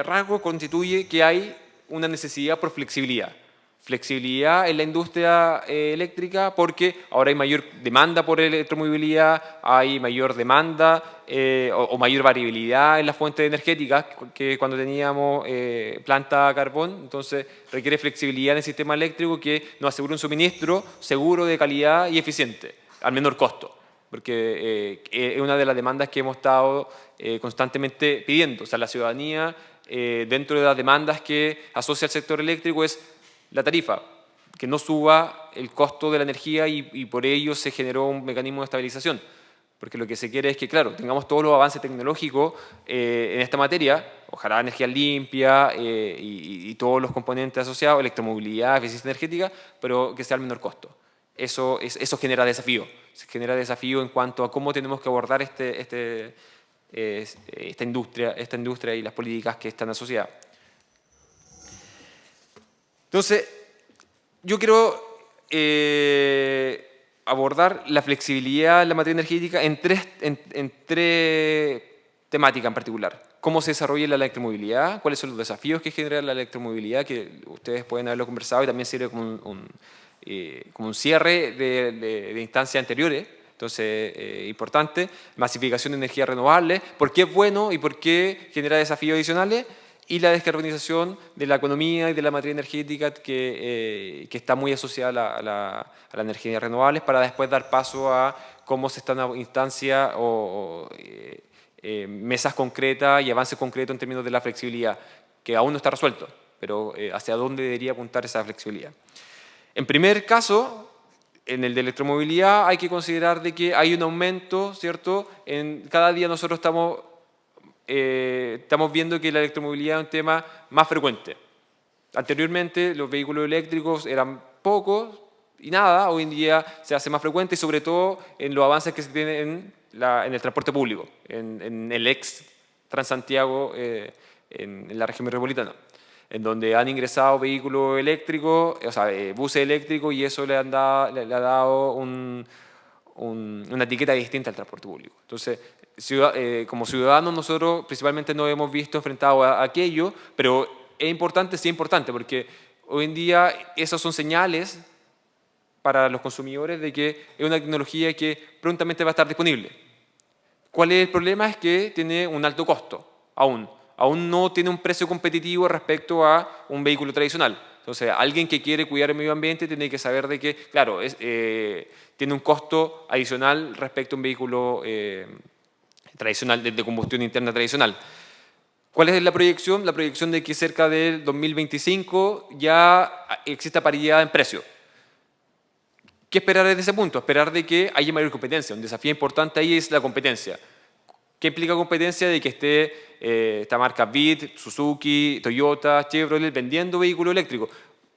rasgos, constituye que hay una necesidad por flexibilidad. Flexibilidad en la industria eh, eléctrica porque ahora hay mayor demanda por electromovilidad, hay mayor demanda eh, o, mayor variabilidad en las fuentes energéticas que cuando teníamos eh, planta carbón. Entonces requiere flexibilidad en el sistema eléctrico que nos asegure un suministro seguro, de calidad y eficiente, al menor costo porque es una de las demandas que hemos estado constantemente pidiendo. O sea, la ciudadanía eh, dentro de las demandas que asocia el sector eléctrico es la tarifa, que no suba el costo de la energía y, por ello se generó un mecanismo de estabilización. Porque lo que se quiere es que, claro, tengamos todos los avances tecnológicos eh, en esta materia, ojalá energía limpia eh, y, todos los componentes asociados, electromovilidad, eficiencia energética, pero que sea al menor costo. Eso, eso genera desafío, se genera desafío en cuanto a cómo tenemos que abordar este, este, esta, industria, esta industria y las políticas que están asociadas. Entonces, yo quiero eh, abordar la flexibilidad en la materia energética en tres, en, tres temáticas en particular. Cómo se desarrolla la electromovilidad, cuáles son los desafíos que genera la electromovilidad, que ustedes pueden haberlo conversado y también sirve como un, eh, como un cierre de, de instancias anteriores. Entonces, eh, importante, masificación de energía renovable, por qué es bueno y por qué genera desafíos adicionales, y la descarbonización de la economía y de la materia energética que, eh, que está muy asociada a la, a, la, energía renovable para después dar paso a cómo se están en instancias o, eh, mesas concretas y avances concretos en términos de la flexibilidad, que aún no está resuelto, pero hacia dónde debería apuntar esa flexibilidad. En primer caso, en el de electromovilidad hay que considerar de que hay un aumento, ¿cierto? En, cada día nosotros estamos, eh, estamos viendo que la electromovilidad es un tema más frecuente. Anteriormente los vehículos eléctricos eran pocos y nada, hoy en día se hace más frecuente sobre todo en los avances que se tienen en, en el transporte público, en, el ex Transantiago eh, en la región metropolitana en donde han ingresado vehículos eléctricos, o sea, eh, buses eléctricos y eso le, han dado, ha dado una etiqueta distinta al transporte público. Entonces, eh, como ciudadanos nosotros principalmente nos hemos visto enfrentados a, aquello, pero es importante, sí es importante, porque hoy en día esas son señales para los consumidores de que es una tecnología que prontamente va a estar disponible. ¿Cuál es el problema? Es que tiene un alto costo, aún aún no tiene un precio competitivo respecto a un vehículo tradicional. Entonces, alguien que quiere cuidar el medio ambiente tiene que saber de que, claro, eh, tiene un costo adicional respecto a un vehículo eh, tradicional, de, combustión interna tradicional. ¿Cuál es la proyección? La proyección de que cerca del 2025 ya exista paridad en precio. ¿Qué esperar desde ese punto? Esperar de que haya mayor competencia. Un desafío importante ahí es la competencia. ¿Qué implica competencia? De que esté eh, esta marca BIT, Suzuki, Toyota, Chevrolet vendiendo vehículos eléctricos.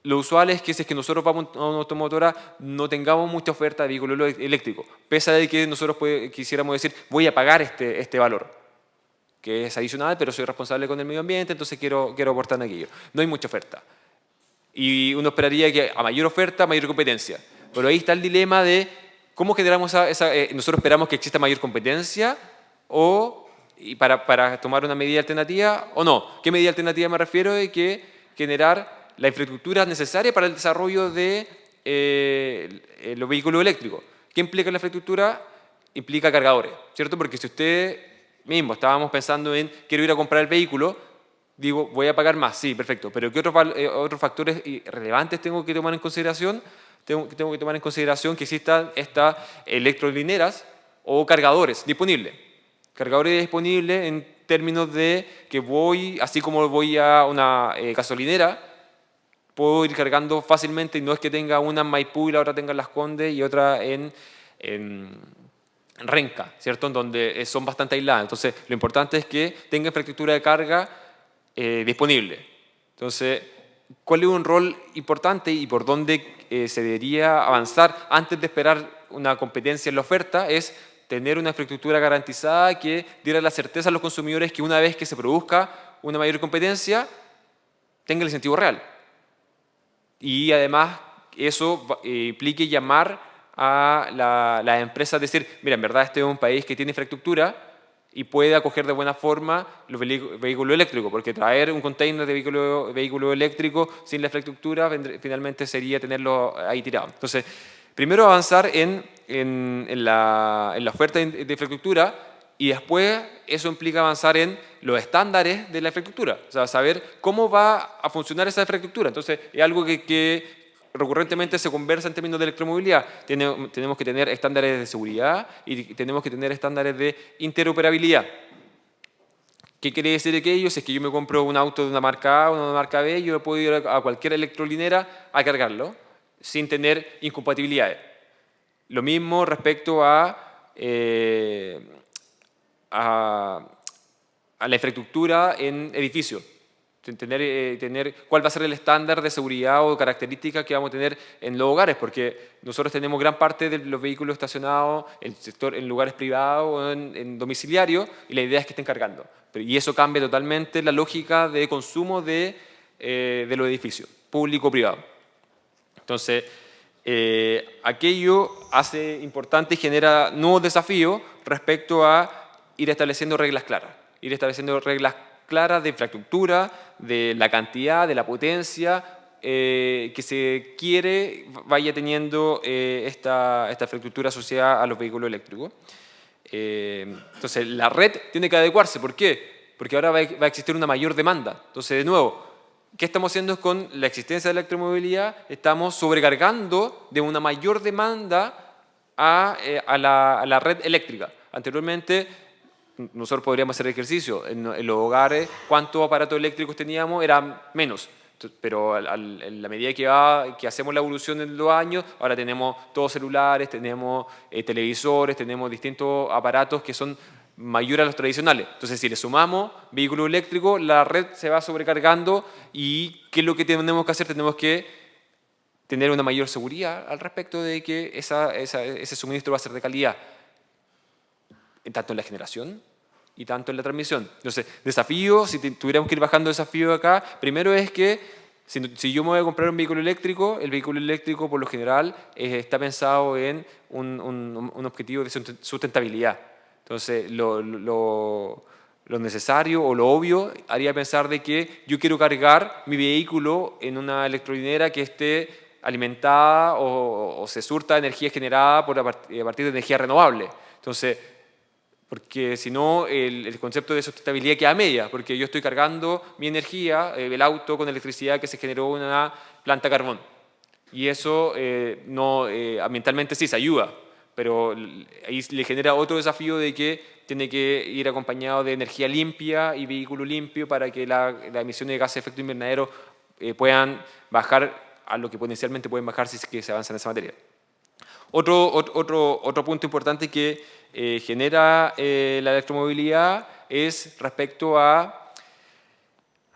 Lo usual es que si es que nosotros vamos a una automotora no tengamos mucha oferta de vehículos eléctricos, pese a que nosotros quisiéramos decir voy a pagar este, este valor, que es adicional, pero soy responsable con el medio ambiente, entonces quiero, quiero aportar aquello. No hay mucha oferta. Y uno esperaría que a mayor oferta, mayor competencia. Pero ahí está el dilema de cómo generamos esa... Eh, nosotros esperamos que exista mayor competencia o y para, para, tomar una medida alternativa o no. ¿Qué medida alternativa me refiero? De que generar la infraestructura necesaria para el desarrollo de eh, los vehículos eléctricos. ¿Qué implica la infraestructura? Implica cargadores, ¿cierto? Porque si usted mismo estábamos pensando en quiero ir a comprar el vehículo, digo, voy a pagar más, sí, perfecto, pero ¿qué otros, eh, otros factores relevantes tengo que tomar en consideración? Tengo, tengo que tomar en consideración que existan estas electrolineras o cargadores disponibles. Cargadores disponibles en términos de que voy, así como voy a una eh, gasolinera, puedo ir cargando fácilmente y no es que tenga una en Maipú y la otra tenga en Las Condes y otra en, en Renca, ¿cierto? En donde son bastante aisladas. Entonces, lo importante es que tenga infraestructura de carga eh, disponible. Entonces, ¿cuál es un rol importante y por dónde eh, se debería avanzar antes de esperar una competencia en la oferta? Es tener una infraestructura garantizada que diera la certeza a los consumidores que una vez que se produzca una mayor competencia, tenga el incentivo real. Y además eso eh, implique llamar a las la empresas, decir, mira, en verdad este es un país que tiene infraestructura y puede acoger de buena forma los vehículos eléctricos, porque traer un container de vehículo, vehículo eléctrico sin la infraestructura finalmente sería tenerlo ahí tirado. Entonces, primero avanzar en, en, la, en la, oferta de infraestructura y después eso implica avanzar en los estándares de la infraestructura, o sea, saber cómo va a funcionar esa infraestructura. Entonces, es algo que, que recurrentemente se conversa en términos de electromovilidad. tenemos que tener estándares de seguridad y tenemos que tener estándares de interoperabilidad. ¿Qué quiere decir aquello? Si es que yo me compro un auto de una marca A o una marca B, yo puedo ir a cualquier electrolinera a cargarlo sin tener incompatibilidades. Lo mismo respecto a, eh, a, a la infraestructura en edificios tener, eh, tener cuál va a ser el estándar de seguridad o características que vamos a tener en los hogares, porque nosotros tenemos gran parte de los vehículos estacionados en, sector, en lugares privados o en, domiciliarios y la idea es que estén cargando. y eso cambia totalmente la lógica de consumo de, eh, de los edificios, público-privado. Entonces, eh, aquello hace importante y genera nuevos desafíos respecto a ir estableciendo reglas claras, ir estableciendo reglas claras de infraestructura, de la cantidad, de la potencia eh, que se quiere vaya teniendo eh, esta, esta, infraestructura asociada a los vehículos eléctricos. Entonces, la red tiene que adecuarse. ¿Por qué? Porque ahora va a existir una mayor demanda. Entonces, de nuevo, ¿qué estamos haciendo con la existencia de la electromovilidad? Estamos sobrecargando de una mayor demanda a, a, la, red eléctrica. Anteriormente nosotros podríamos hacer ejercicio. En, los hogares, ¿cuántos aparatos eléctricos teníamos? Eran menos. Pero en la medida que hacemos la evolución en los años, ahora tenemos todos celulares, tenemos eh, televisores, tenemos distintos aparatos que son mayores a los tradicionales. Entonces, si le sumamos vehículos eléctricos, la red se va sobrecargando y ¿qué es lo que tenemos que hacer? Tenemos que tener una mayor seguridad al respecto de que ese suministro va a ser de calidad tanto en la generación y tanto en la transmisión. Entonces, desafío, si tuviéramos que ir bajando desafío acá, primero es que si, yo me voy a comprar un vehículo eléctrico, el vehículo eléctrico por lo general está pensado en un, objetivo de sustentabilidad. Entonces, lo, lo, lo, necesario o lo obvio haría pensar de que yo quiero cargar mi vehículo en una electrolinera que esté alimentada o, o se surta energía generada por a partir de energía renovable. Entonces, porque si no el, concepto de sustentabilidad queda media, porque yo estoy cargando mi energía, eh, el auto, con electricidad que se generó en una planta carbón. Y eso eh, no, eh, ambientalmente sí se ayuda, pero ahí le genera otro desafío de que tiene que ir acompañado de energía limpia y vehículo limpio para que las la emisiones de gases de efecto invernadero puedan bajar a lo que potencialmente pueden bajar si es que se avanza en esa materia. Otro, otro, otro punto importante que eh, genera eh, la electromovilidad es respecto a,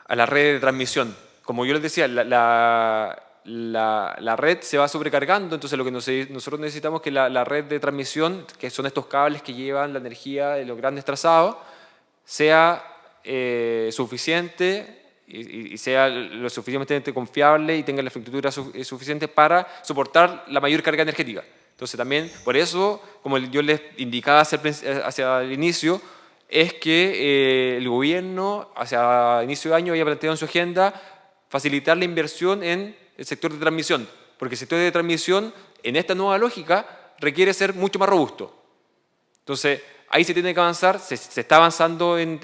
a la red de transmisión. Como yo les decía, la, la, red se va sobrecargando, entonces lo que nosotros necesitamos es que la, red de transmisión, que son estos cables que llevan la energía de los grandes trazados, sea eh, suficiente y, sea lo suficientemente confiable y tenga la infraestructura suficiente para soportar la mayor carga energética. Entonces también, por eso, como yo les indicaba hacia, el inicio, es que eh, el gobierno, hacia inicio de año, había planteado en su agenda facilitar la inversión en el sector de transmisión, porque el sector de transmisión, en esta nueva lógica, requiere ser mucho más robusto. Entonces, ahí se tiene que avanzar, se, está avanzando en,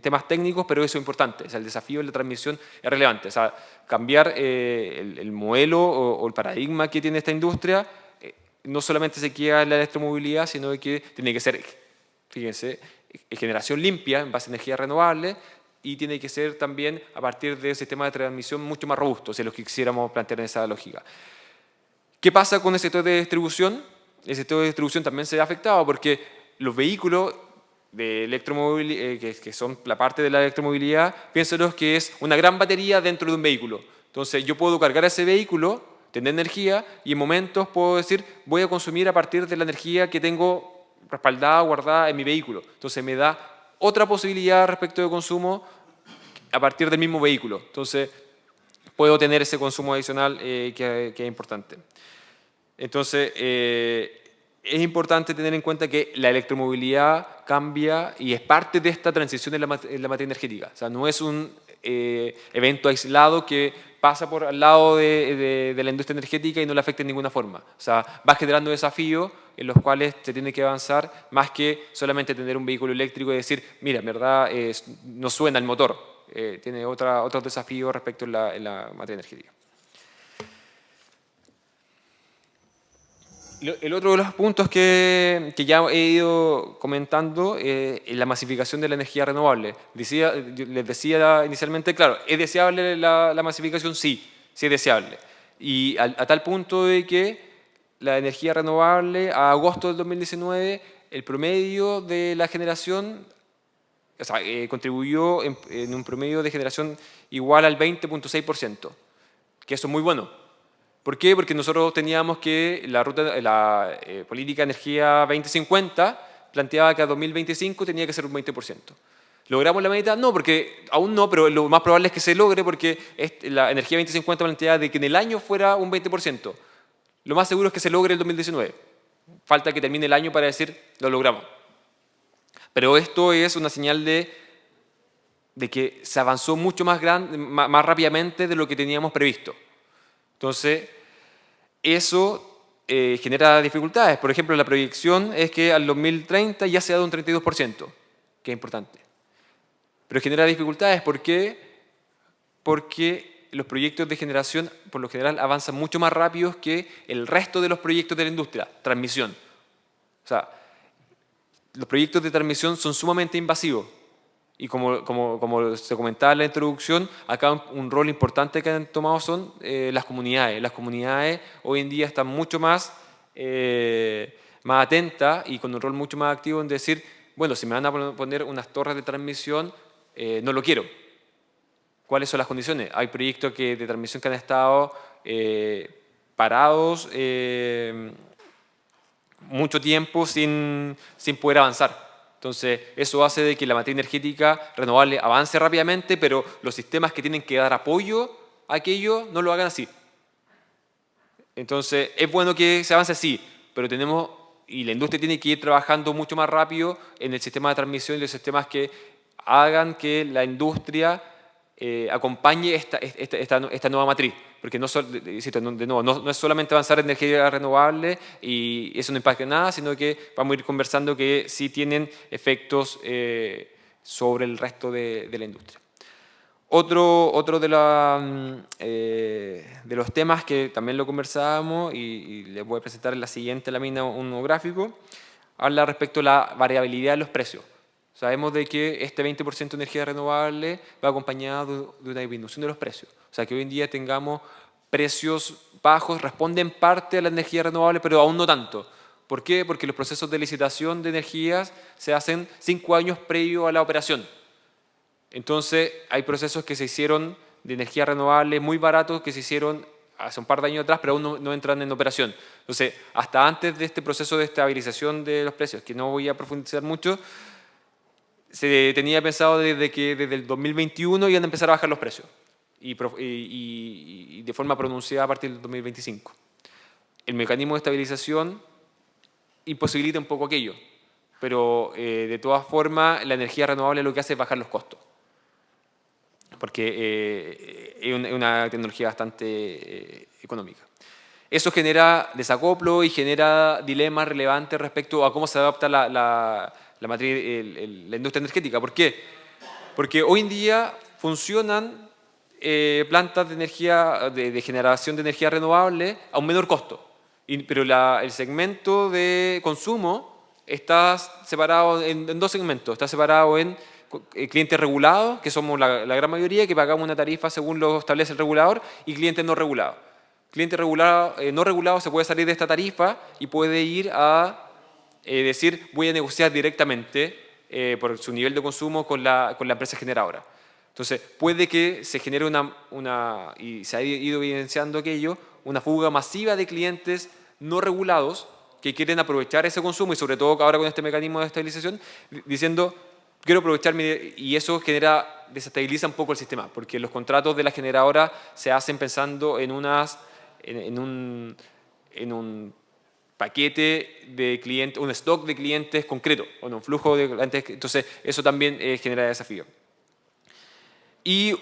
temas técnicos, pero eso es importante, el desafío de la transmisión es relevante, o cambiar eh, el, modelo o, el paradigma que tiene esta industria eh, no solamente se queda en la electromovilidad, sino que tiene que ser, fíjense, generación limpia en base a energía renovable y tiene que ser también a partir de un sistema de transmisión mucho más robusto, si es lo que quisiéramos plantear en esa lógica. ¿Qué pasa con el sector de distribución? El sector de distribución también se ve afectado porque los vehículos de electromovilidad, eh, que, son la parte de la electromovilidad, piénsenos que es una gran batería dentro de un vehículo. Entonces yo puedo cargar ese vehículo, tener energía y en momentos puedo decir voy a consumir a partir de la energía que tengo respaldada, guardada en mi vehículo. Entonces me da otra posibilidad respecto de consumo a partir del mismo vehículo. Entonces puedo tener ese consumo adicional eh, que, es importante. Entonces, eh, es importante tener en cuenta que la electromovilidad cambia y es parte de esta transición en la, materia energética. O sea, no es un eh, evento aislado que pasa por al lado de, la industria energética y no le afecta en ninguna forma. O sea, va generando desafíos en los cuales se tiene que avanzar más que solamente tener un vehículo eléctrico y decir, mira, en verdad no suena el motor. Eh, tiene otros desafíos respecto a la materia energética. El otro de los puntos que, que ya he ido comentando eh, es la masificación de la energía renovable. Decía, les decía inicialmente, claro, ¿es deseable la, la masificación? Sí, sí es deseable. Y a, tal punto de que la energía renovable, a agosto del 2019, el promedio de la generación, o sea, eh, contribuyó en, en un promedio de generación igual al 20.6%, que eso es muy bueno ¿Por qué? Porque nosotros teníamos que la, ruta, la eh, política de energía 2050 planteaba que a 2025 tenía que ser un 20%. ¿Logramos la meta? No, porque aún no, pero lo más probable es que se logre porque la energía 2050 planteaba de que en el año fuera un 20%. Lo más seguro es que se logre el 2019. Falta que termine el año para decir, lo logramos. Pero esto es una señal de, de que se avanzó mucho más, grande, más rápidamente de lo que teníamos previsto. Entonces, eso eh, genera dificultades. Por ejemplo, la proyección es que al 2030 ya se ha dado un 32%, que es importante. Pero genera dificultades, ¿por qué? Porque los proyectos de generación, por lo general, avanzan mucho más rápido que el resto de los proyectos de la industria, transmisión. O sea, los proyectos de transmisión son sumamente invasivos. Y como, como, se comentaba en la introducción, acá un, rol importante que han tomado son eh, las comunidades. Las comunidades hoy en día están mucho más, eh, más atentas y con un rol mucho más activo en decir, bueno, si me van a poner unas torres de transmisión, eh, no lo quiero. ¿Cuáles son las condiciones? Hay proyectos de transmisión que han estado parados mucho tiempo sin, sin poder avanzar. Entonces, eso hace de que la materia energética renovable avance rápidamente, pero los sistemas que tienen que dar apoyo a aquello no lo hagan así. Entonces, es bueno que se avance así, pero tenemos, y la industria tiene que ir trabajando mucho más rápido en el sistema de transmisión y los sistemas que hagan que la industria eh, acompañe esta, nueva matriz. Porque no, de nuevo, no, es solamente avanzar en energía renovable y eso no impacta en nada, sino que vamos a ir conversando que sí tienen efectos eh, sobre el resto de, la industria. Otro, otro mm, eh, de, los temas que también lo conversábamos y, les voy a presentar en la siguiente lámina un gráfico, habla respecto a la variabilidad de los precios. Sabemos de que este 20% de energía renovable va acompañado de una disminución de los precios. O sea, que hoy en día tengamos precios bajos, responden parte a la energía renovable, pero aún no tanto. ¿Por qué? Porque los procesos de licitación de energías se hacen cinco años previo a la operación. Entonces, hay procesos que se hicieron de energía renovable muy baratos que se hicieron hace un par de años atrás, pero aún no, no, entran en operación. Entonces, hasta antes de este proceso de estabilización de los precios, que no voy a profundizar mucho, se tenía pensado desde que desde el 2021 iban a empezar a bajar los precios y, de forma pronunciada a partir del 2025. El mecanismo de estabilización imposibilita un poco aquello, pero eh, de todas formas la energía renovable lo que hace es bajar los costos, porque eh, es, una, tecnología bastante eh, económica. Eso genera desacoplo y genera dilemas relevantes respecto a cómo se adapta la la, la industria energética. ¿Por qué? Porque hoy en día funcionan eh, plantas de, energía, de, generación de energía renovable a un menor costo. Pero el segmento de consumo está separado en, en dos segmentos. Está separado en eh, clientes regulados, que somos la, gran mayoría, que pagamos una tarifa según lo establece el regulador, y clientes no regulados. Cliente regulado, eh, no regulado se puede salir de esta tarifa y puede ir a eh, decir voy a negociar directamente por su nivel de consumo con la, con la empresa generadora. Entonces, puede que se genere una, una, y se ha ido evidenciando aquello, una fuga masiva de clientes no regulados que quieren aprovechar ese consumo y sobre todo ahora con este mecanismo de estabilización, diciendo quiero aprovecharme y eso genera, desestabiliza un poco el sistema, porque los contratos de la generadora se hacen pensando en, unas, en, un, en un paquete de clientes, un stock de clientes concreto, o un flujo de clientes, entonces eso también eh, genera desafío. Y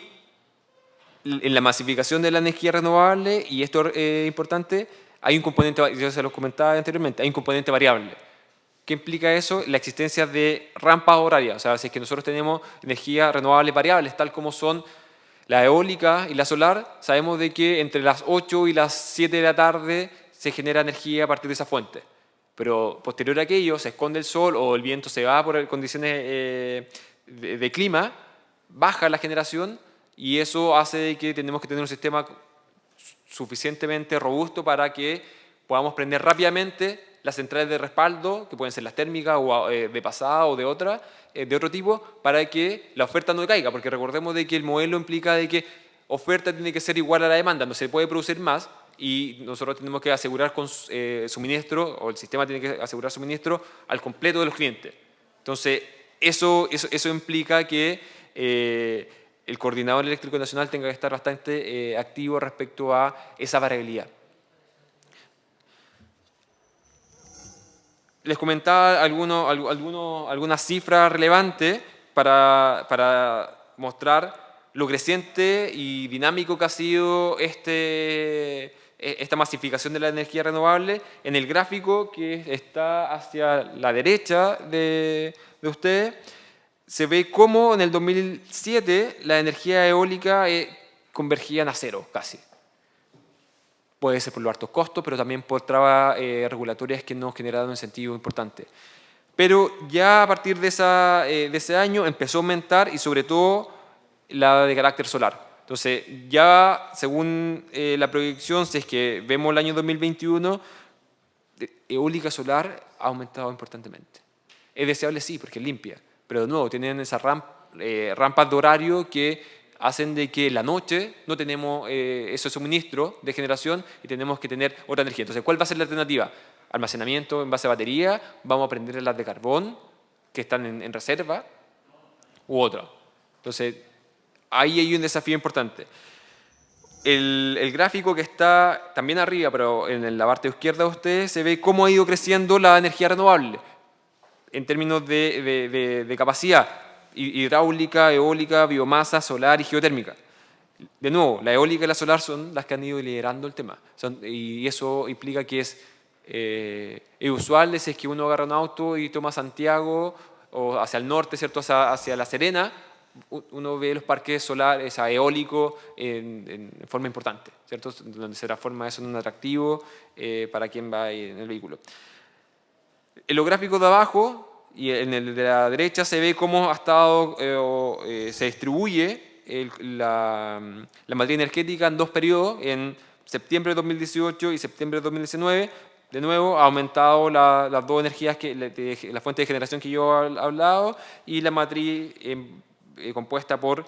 en la masificación de la energía renovable, y esto es importante, hay un componente, yo se lo comentaba anteriormente, hay un componente variable ¿Qué implica eso? La existencia de rampas horarias. O sea, si es que nosotros tenemos energía renovable variables, tal como son la eólica y la solar, sabemos de que entre las 8 y las 7 de la tarde se genera energía a partir de esa fuente. Pero posterior a aquello, se esconde el sol o el viento se va por condiciones eh, de, de clima, baja la generación y eso hace que tenemos que tener un sistema suficientemente robusto para que podamos prender rápidamente las centrales de respaldo, que pueden ser las térmicas o eh, de pasada o de otra, eh, de otro tipo, para que la oferta no caiga, porque recordemos de que el modelo implica de que oferta tiene que ser igual a la demanda, no se puede producir más y nosotros tenemos que asegurar con eh, suministro, o el sistema tiene que asegurar suministro al completo de los clientes. Entonces, eso, eso, eso implica que el coordinador eléctrico nacional tenga que estar bastante activo respecto a esa variabilidad. les comentaba alguno, alguno, algunas cifras relevantes para, para, mostrar lo creciente y dinámico que ha sido este, esta masificación de la energía renovable en el gráfico que está hacia la derecha de, de ustedes. Se ve cómo en el 2007 la energía eólica eh, convergía a cero casi puede ser por los altos costos, pero también por trabas eh, regulatorias que nos generaron un sentido importante. Pero ya a partir de, esa, eh, de ese año empezó a aumentar y sobre todo la de carácter solar. Entonces, ya según eh, la proyección, si es que vemos el año 2021, eólica solar ha aumentado importantemente. Es deseable, sí, porque es limpia, pero de nuevo, tienen esas rampas de horario que hacen de que la noche no tenemos eh, ese suministro de generación y tenemos que tener otra energía. Entonces, ¿cuál va a ser la alternativa? Almacenamiento en base a batería, vamos a prender las de carbón que están en, reserva u otra. Entonces, ahí hay un desafío importante. El, gráfico que está también arriba, pero en la parte izquierda de ustedes, se ve cómo ha ido creciendo la energía renovable en términos de, capacidad hidráulica, eólica, biomasa, solar y geotérmica. De nuevo, la eólica y la solar son las que han ido liderando el tema. y eso implica que es, eh, usual es que uno agarra un auto y toma Santiago o hacia el norte, ¿cierto? Hacia, La Serena, uno ve los parques solares, eólicos en, forma importante, ¿cierto? Donde se transforma eso en un atractivo eh, para quien va en el vehículo. En los gráficos de abajo y en el de la derecha se ve cómo ha estado, eh, eh, se distribuye la, la, matriz energética en dos periodos, en septiembre de 2018 y septiembre de 2019. De nuevo, ha aumentado las dos energías, que, la, fuente de generación que yo he hablado y la matriz eh, compuesta por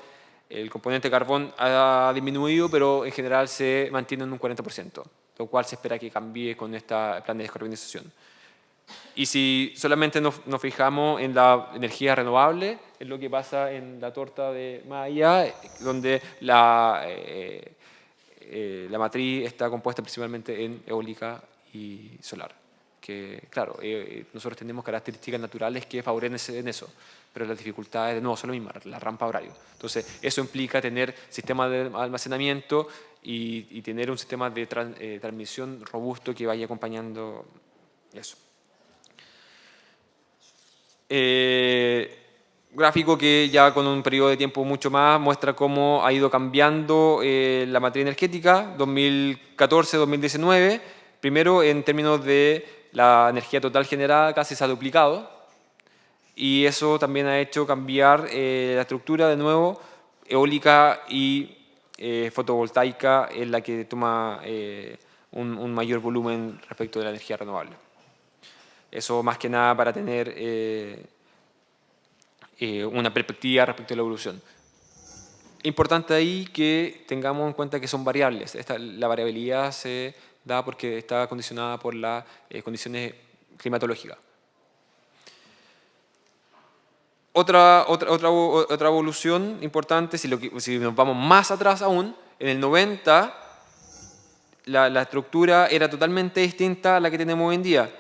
el componente carbón ha disminuido, pero en general se mantiene en un 40%, lo cual se espera que cambie con este plan de descarbonización. Y si solamente nos, fijamos en la energía renovable, es lo que pasa en la torta de Maya, donde la, eh, eh, la matriz está compuesta principalmente en eólica y solar. Que, claro, eh, nosotros tenemos características naturales que favorecen eso, pero las dificultades de nuevo son las mismas, la rampa horario. Entonces, eso implica tener sistemas de almacenamiento y, tener un sistema de transmisión robusto que vaya acompañando eso. Eh, gráfico que ya con un periodo de tiempo mucho más muestra cómo ha ido cambiando eh, la materia energética, 2014-2019, Primero, en términos de la energía total generada, casi se ha duplicado, y eso también ha hecho cambiar eh, la estructura de nuevo, eólica y eh, fotovoltaica en la que toma eh, un, mayor volumen respecto de la energía renovable. Eso más que nada para tener una perspectiva respecto a la evolución. Importante ahí que tengamos en cuenta que son variables. La variabilidad se da porque está condicionada por las condiciones climatológicas. Otra, otra, otra, otra evolución importante, si, lo, si, nos vamos más atrás aún, en el 90 la, la, estructura era totalmente distinta a la que tenemos hoy en día.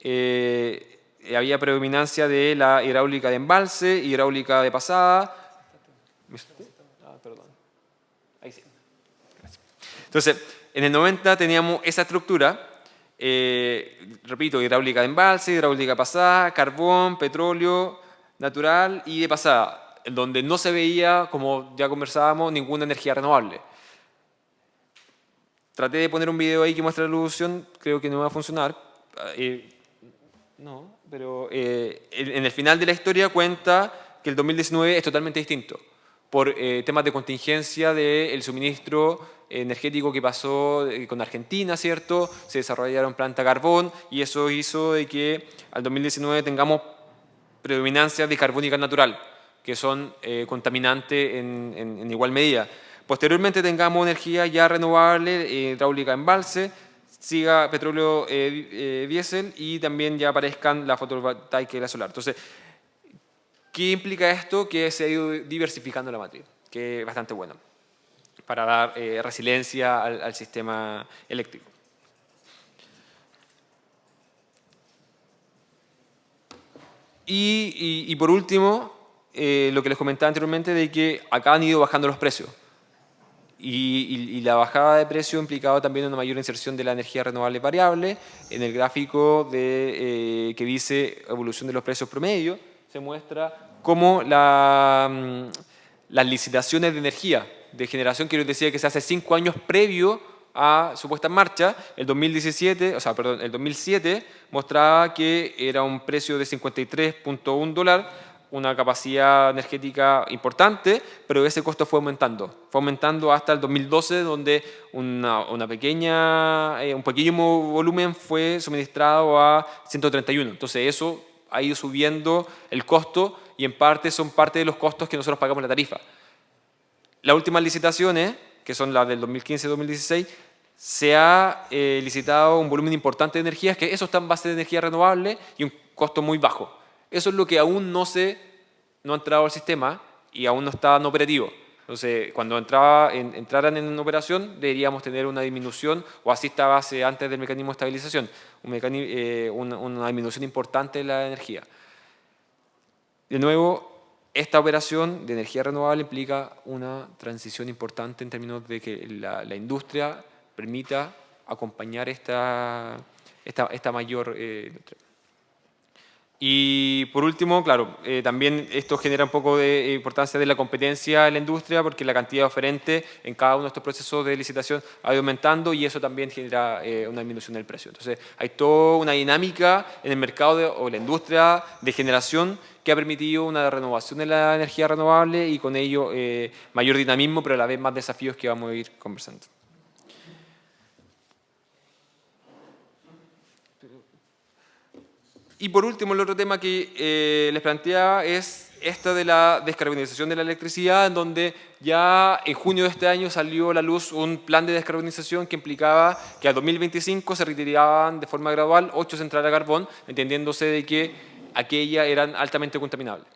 Eh, había predominancia de la hidráulica de embalse, hidráulica de pasada. Ah, perdón. Ahí sí. Entonces, en el 90 teníamos esa estructura, eh, repito, hidráulica de embalse, hidráulica pasada, carbón, petróleo, natural y de pasada, donde no se veía, como ya conversábamos, ninguna energía renovable. Traté de poner un video ahí que muestra la evolución, creo que no va a funcionar. Eh, no, pero eh, en el final de la historia cuenta que el 2019 es totalmente distinto por eh, temas de contingencia del suministro energético que pasó con Argentina, ¿cierto? Se desarrollaron planta carbón y eso hizo de que al 2019 tengamos predominancia de carbónica natural, que son eh, contaminantes en, igual medida. Posteriormente tengamos energía ya renovable, eh, hidráulica embalse, siga petróleo eh, diésel y también ya aparezcan la fotovoltaica y la solar. Entonces, ¿qué implica esto? Que se ha ido diversificando la matriz, que es bastante bueno para dar resiliencia al sistema eléctrico. Y, por último, eh, lo que les comentaba anteriormente de que acá han ido bajando los precios. Y, la bajada de precio ha implicado también una mayor inserción de la energía renovable variable. En el gráfico de, eh, que dice evolución de los precios promedio, se muestra cómo la, mm, las licitaciones de energía de generación, que yo decía que se hace cinco años previo a su puesta en marcha, el 2017, o sea, perdón, el 2007 mostraba que era un precio de 53.1 dólar, una capacidad energética importante, pero ese costo fue aumentando. Fue aumentando hasta el 2012, donde una, una pequeña, eh, un pequeño volumen fue suministrado a 131. Entonces eso ha ido subiendo el costo y en parte son parte de los costos que nosotros pagamos la tarifa. Las últimas licitaciones, que son las del 2015-2016, se ha eh, licitado un volumen importante de energías, que eso está en base de energía renovable y un costo muy bajo. Eso es lo que aún no, se, no ha entrado al sistema y aún no está en operativo. Entonces, cuando entraba en, entraran en operación, deberíamos tener una disminución, o así estaba antes del mecanismo de estabilización, un eh, una, una disminución importante de la energía. De nuevo, esta operación de energía renovable implica una transición importante en términos de que la, industria permita acompañar esta, esta, esta mayor eh, y por último, claro, eh, también esto genera un poco de importancia de la competencia en la industria porque la cantidad de oferentes en cada uno de estos procesos de licitación ha ido aumentando y eso también genera eh, una disminución del precio. Entonces, hay toda una dinámica en el mercado o la industria de generación que ha permitido una renovación de la energía renovable y con ello mayor dinamismo, pero a la vez más desafíos que vamos a ir conversando. Y por último, el otro tema que eh, les planteaba es esta de la descarbonización de la electricidad, en donde ya en junio de este año salió a la luz un plan de descarbonización que implicaba que a 2025 se retiraban de forma gradual ocho centrales a carbón, entendiéndose de que aquellas eran altamente contaminables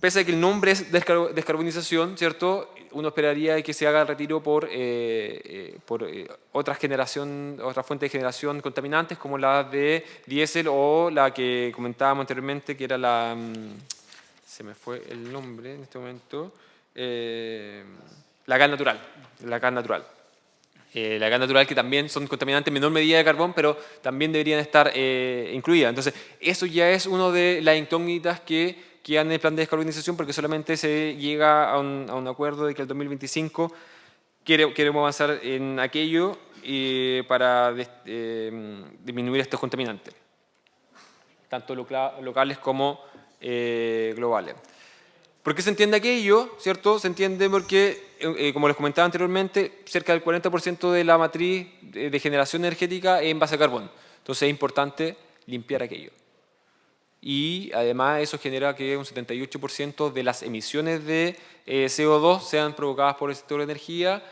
pese a que el nombre es descarbonización, ¿cierto? Uno esperaría que se haga el retiro por, eh, eh, por eh, otra generación, otra fuente de generación contaminantes como la de diésel o la que comentábamos anteriormente que era la, mm, se me fue el nombre en este momento, la gas natural, la gas natural. la gas natural que también son contaminantes en menor medida de carbón, pero también deberían estar incluidas. Entonces, eso ya es una de las incógnitas que quedan en el plan de descarbonización porque solamente se llega a un, acuerdo de que el 2025 queremos avanzar en aquello y para eh, disminuir estos contaminantes, tanto locales como eh, globales. ¿Por qué se entiende aquello? ¿Cierto? Se entiende porque, eh, como les comentaba anteriormente, cerca del 40% de la matriz de, generación energética es en base a carbón. Entonces es importante limpiar aquello. Y además eso genera que un 78% de las emisiones de CO2 sean provocadas por el sector de energía,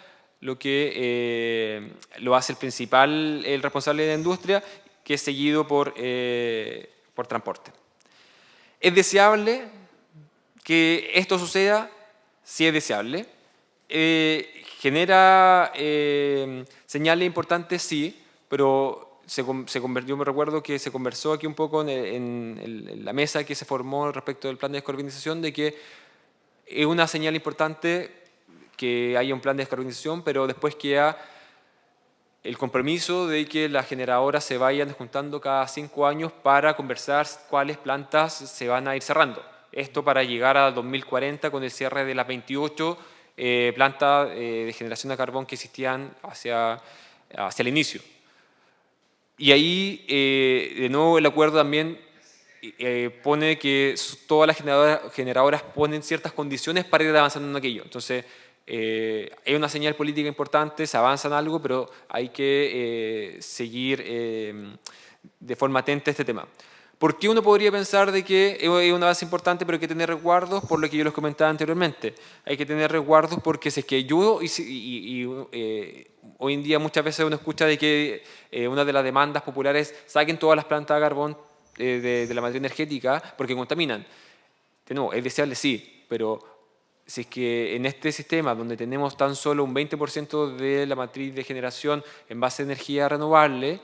lo que eh, lo hace el principal, el responsable de la industria, que es seguido por, eh, por transporte. ¿Es deseable que esto suceda? Sí es deseable. Eh, ¿Genera señales importantes? Sí, pero se, se, convirtió, me recuerdo que se conversó aquí un poco en, la mesa que se formó respecto del plan de descarbonización de que es una señal importante que haya un plan de descarbonización, pero después queda el compromiso de que las generadoras se vayan juntando cada cinco años para conversar cuáles plantas se van a ir cerrando. Esto para llegar a 2040 con el cierre de las 28 eh, plantas eh, de generación de carbón que existían hacia, hacia el inicio. Y ahí, eh, de nuevo, el acuerdo también pone que todas las generadoras, ponen ciertas condiciones para ir avanzando en aquello. Entonces, eh, es una señal política importante, se avanza en algo, pero hay que eh, seguir eh, de forma atenta este tema. ¿Por qué uno podría pensar de que es una base importante, pero hay que tener resguardos? Por lo que yo les comentaba anteriormente. Hay que tener resguardos porque si es que yo, y, hoy en día muchas veces uno escucha de que una de las demandas populares saquen todas las plantas de carbón de, de, la materia energética porque contaminan. De nuevo, es deseable sí, pero si es que en este sistema donde tenemos tan solo un 20% de la matriz de generación en base a energía renovable,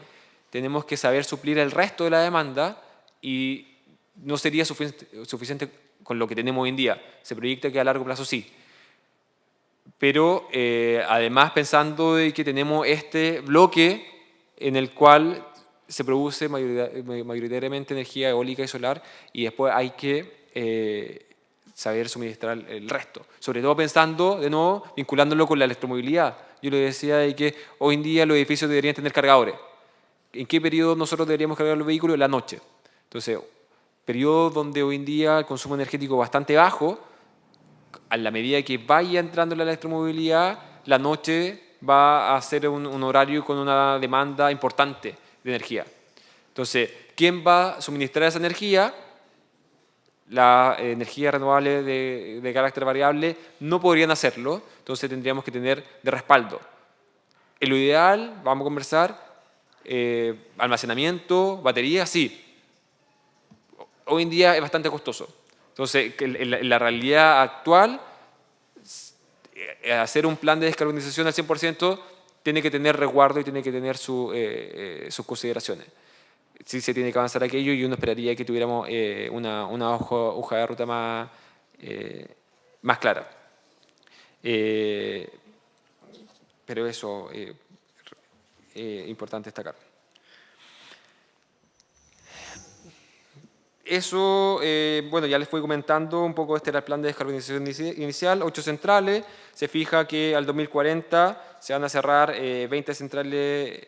tenemos que saber suplir el resto de la demanda y no sería suficiente con lo que tenemos hoy en día. Se proyecta que a largo plazo sí. Pero eh, además pensando de que tenemos este bloque en el cual se produce mayoritariamente energía eólica y solar y después hay que eh, saber suministrar el resto. Sobre todo pensando, de nuevo, vinculándolo con la electromovilidad. Yo le decía de que hoy en día los edificios deberían tener cargadores. ¿En qué periodo nosotros deberíamos cargar los vehículos? La noche. Entonces, periodo donde hoy en día el consumo energético bastante bajo, a la medida que vaya entrando la electromovilidad, la noche va a ser un, horario con una demanda importante de energía. Entonces, ¿quién va a suministrar esa energía? la energía renovable de, carácter variable no podrían hacerlo, entonces tendríamos que tener de respaldo. En lo ideal, vamos a conversar, eh, almacenamiento, batería, sí. Hoy en día es bastante costoso. Entonces, en la, realidad actual, eh, hacer un plan de descarbonización al 100% tiene que tener resguardo y tiene que tener eh, sus consideraciones sí se tiene que avanzar aquello y uno esperaría que tuviéramos eh, una, una hoja, de ruta más, eh, más clara. Eh, pero eso es importante destacar. Eso, bueno, ya les fui comentando un poco, este era el plan de descarbonización inicial, ocho centrales, se fija que al 2040 se van a cerrar 20 centrales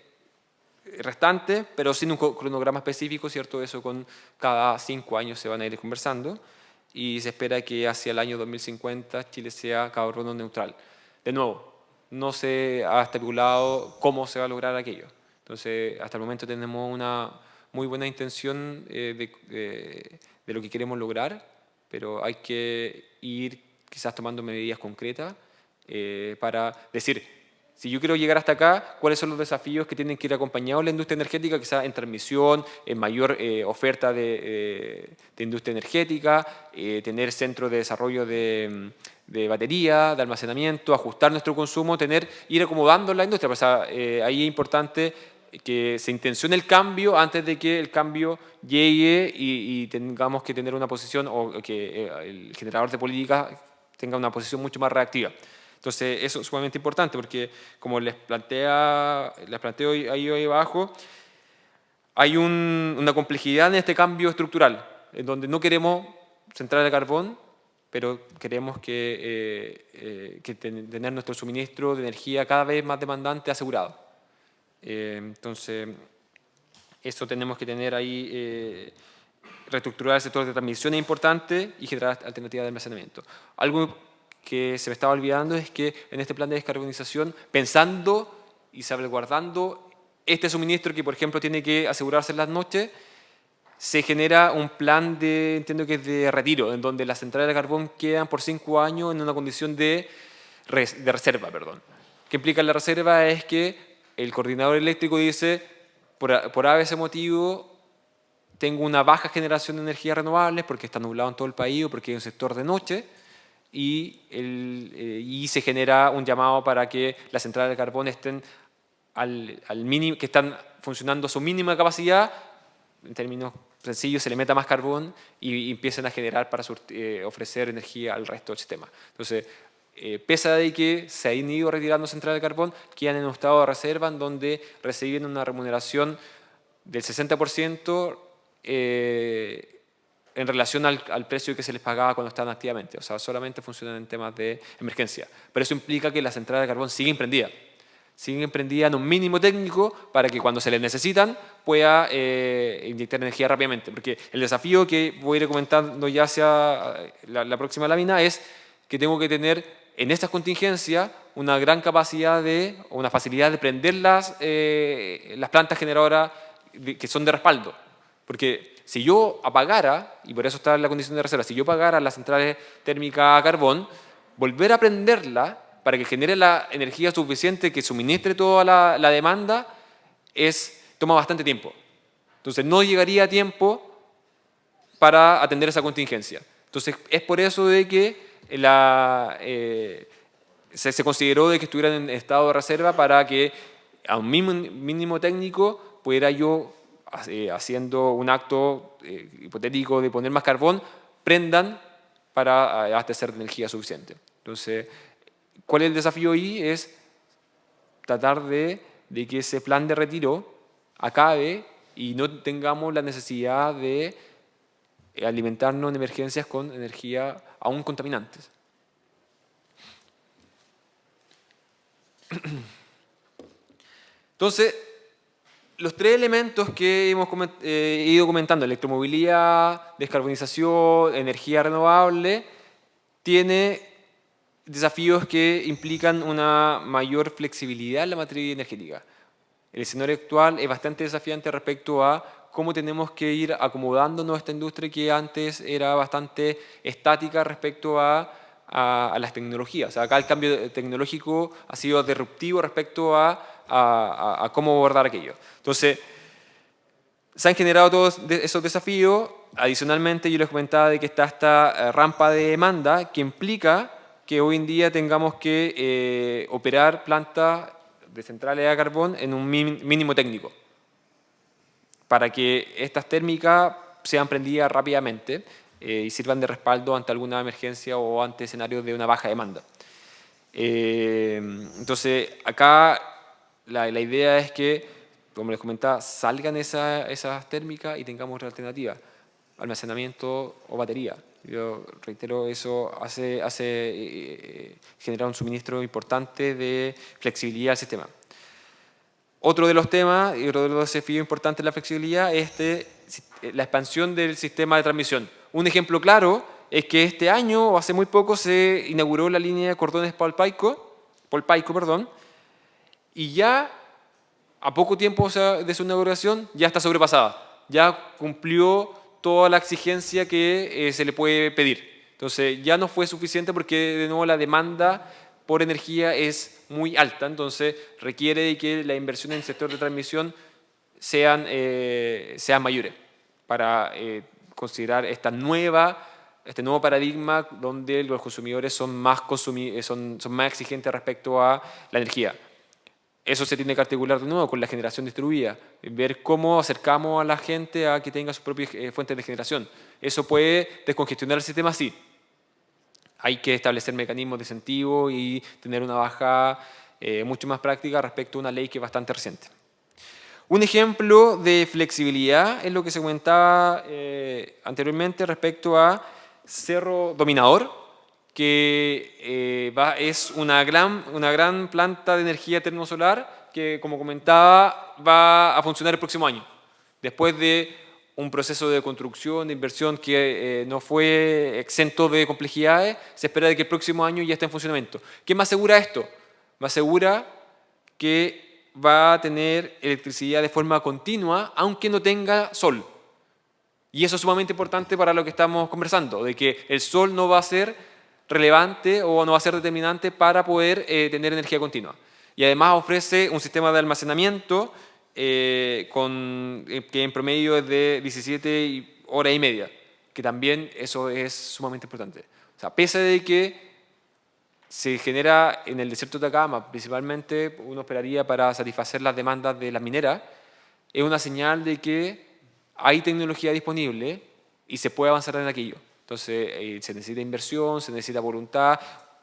restante, pero sin un cronograma específico, ¿cierto? Eso con cada cinco años se van a ir conversando y se espera que hacia el año 2050 Chile sea carbono neutral. De nuevo, no se ha estipulado cómo se va a lograr aquello. Entonces, hasta el momento tenemos una muy buena intención eh, de, de, lo que queremos lograr, pero hay que ir quizás tomando medidas concretas eh, para decir, si yo quiero llegar hasta acá, ¿cuáles son los desafíos que tienen que ir acompañados la industria energética? Quizás en transmisión, en mayor eh, oferta de, de, industria energética, eh, tener centros de desarrollo de, de, batería, de almacenamiento, ajustar nuestro consumo, tener, ir acomodando la industria. Pues, eh, ahí es importante que se intencione el cambio antes de que el cambio llegue y, y tengamos que tener una posición o que el generador de política tenga una posición mucho más reactiva. Entonces, eso es sumamente importante porque, como les, plantea, les planteo ahí, ahí abajo, hay una complejidad en este cambio estructural, en donde no queremos centrar el carbón, pero queremos que, eh, eh, que tener nuestro suministro de energía cada vez más demandante asegurado. Eh, entonces, eso tenemos que tener ahí, eh, reestructurar el sector de transmisión es importante y generar alternativas de almacenamiento. Algo que se me estaba olvidando es que en este plan de descarbonización, pensando y salvaguardando este suministro que, por ejemplo, tiene que asegurarse en las noches, se genera un plan de, entiendo que es de retiro, en donde las centrales de carbón quedan por cinco años en una condición de, de reserva. Perdón. ¿Qué implica la reserva? Es que el coordinador eléctrico dice, por, por ese motivo, tengo una baja generación de energías renovables porque está nublado en todo el país porque hay un sector de noche, y, eh, y se genera un llamado para que las centrales de carbón estén al, mínimo, que están funcionando a su mínima capacidad, en términos sencillos, se le meta más carbón y, empiecen a generar para eh, ofrecer energía al resto del sistema. Entonces, eh, pese a que se han ido retirando centrales de carbón, quedan en un estado de reserva en donde reciben una remuneración del 60% eh, en relación al, precio que se les pagaba cuando estaban activamente. O sea, solamente funcionan en temas de emergencia. Pero eso implica que las centrales de carbón siguen prendidas. Siguen prendidas en un mínimo técnico para que cuando se les necesitan pueda eh, inyectar energía rápidamente. Porque el desafío que voy a ir comentando ya hacia eh, la, próxima lámina es que tengo que tener en estas contingencias una gran capacidad de, una facilidad de prender las, eh, las plantas generadoras que son de respaldo. Porque si yo apagara, y por eso está la condición de reserva, si yo apagara las centrales térmicas a carbón, volver a prenderla para que genere la energía suficiente que suministre toda la, demanda es, toma bastante tiempo. Entonces no llegaría a tiempo para atender esa contingencia. Entonces es por eso de que la, eh, se, consideró de que estuviera en estado de reserva para que a un mínimo, técnico pudiera yo eh, haciendo un acto eh, hipotético de poner más carbón, prendan para abastecer energía suficiente. Entonces, ¿cuál es el desafío ahí? Es tratar de, de que ese plan de retiro acabe y no tengamos la necesidad de alimentarnos en emergencias con energía aún contaminantes. (clears throat) Entonces, los tres elementos que hemos eh, ido comentando, electromovilidad, descarbonización, energía renovable, tiene desafíos que implican una mayor flexibilidad en la materia energética. El escenario actual es bastante desafiante respecto a cómo tenemos que ir acomodando nuestra industria que antes era bastante estática respecto a, a las tecnologías. acá el cambio tecnológico ha sido disruptivo respecto a a, cómo abordar aquello. Entonces, se han generado todos esos desafíos. Adicionalmente, yo les comentaba de que está esta eh, rampa de demanda que implica que hoy en día tengamos que eh, operar plantas de centrales a carbón en un mínimo técnico para que estas térmicas sean prendidas rápidamente eh, y sirvan de respaldo ante alguna emergencia o ante escenarios de una baja demanda. entonces, acá la, idea es que, como les comentaba, salgan esas térmicas y tengamos otra alternativa, almacenamiento o batería. Yo reitero, eso hace, eh, eh, generar un suministro importante de flexibilidad al sistema. Otro de los temas y otro de los desafíos importantes de la flexibilidad es este, la expansión del sistema de transmisión. Un ejemplo claro es que este año, o hace muy poco, se inauguró la línea de cordones Polpaico, Polpaico perdón, y ya a poco tiempo de su inauguración ya está sobrepasada, ya cumplió toda la exigencia que eh, se le puede pedir. Entonces ya no fue suficiente porque de nuevo la demanda por energía es muy alta, entonces requiere de que la inversión en el sector de transmisión sean, eh, sean mayores para eh, considerar esta nueva, este nuevo paradigma donde los consumidores son más, son, son más exigentes respecto a la energía. Eso se tiene que articular de nuevo con la generación distribuida, ver cómo acercamos a la gente a que tenga sus propias eh, fuentes de generación. Eso puede descongestionar el sistema, sí. Hay que establecer mecanismos de incentivo y tener una baja eh, mucho más práctica respecto a una ley que es bastante reciente. Un ejemplo de flexibilidad es lo que se comentaba eh, anteriormente respecto a Cerro Dominador, que eh, es una gran, una gran planta de energía termosolar que, como comentaba, va a funcionar el próximo año. Después de un proceso de construcción, de inversión que eh, no fue exento de complejidades, se espera de que el próximo año ya esté en funcionamiento. ¿Qué me asegura esto? Me asegura que va a tener electricidad de forma continua, aunque no tenga sol. Y eso es sumamente importante para lo que estamos conversando, de que el sol no va a ser relevante o no va a ser determinante para poder eh, tener energía continua. Y además ofrece un sistema de almacenamiento eh, con, eh, que en promedio es de 17 horas y media, que también eso es sumamente importante. O sea, pese de que se genera en el desierto de Atacama, principalmente uno esperaría para satisfacer las demandas de las mineras, es una señal de que hay tecnología disponible y se puede avanzar en aquello. Entonces, eh, se necesita inversión, se necesita voluntad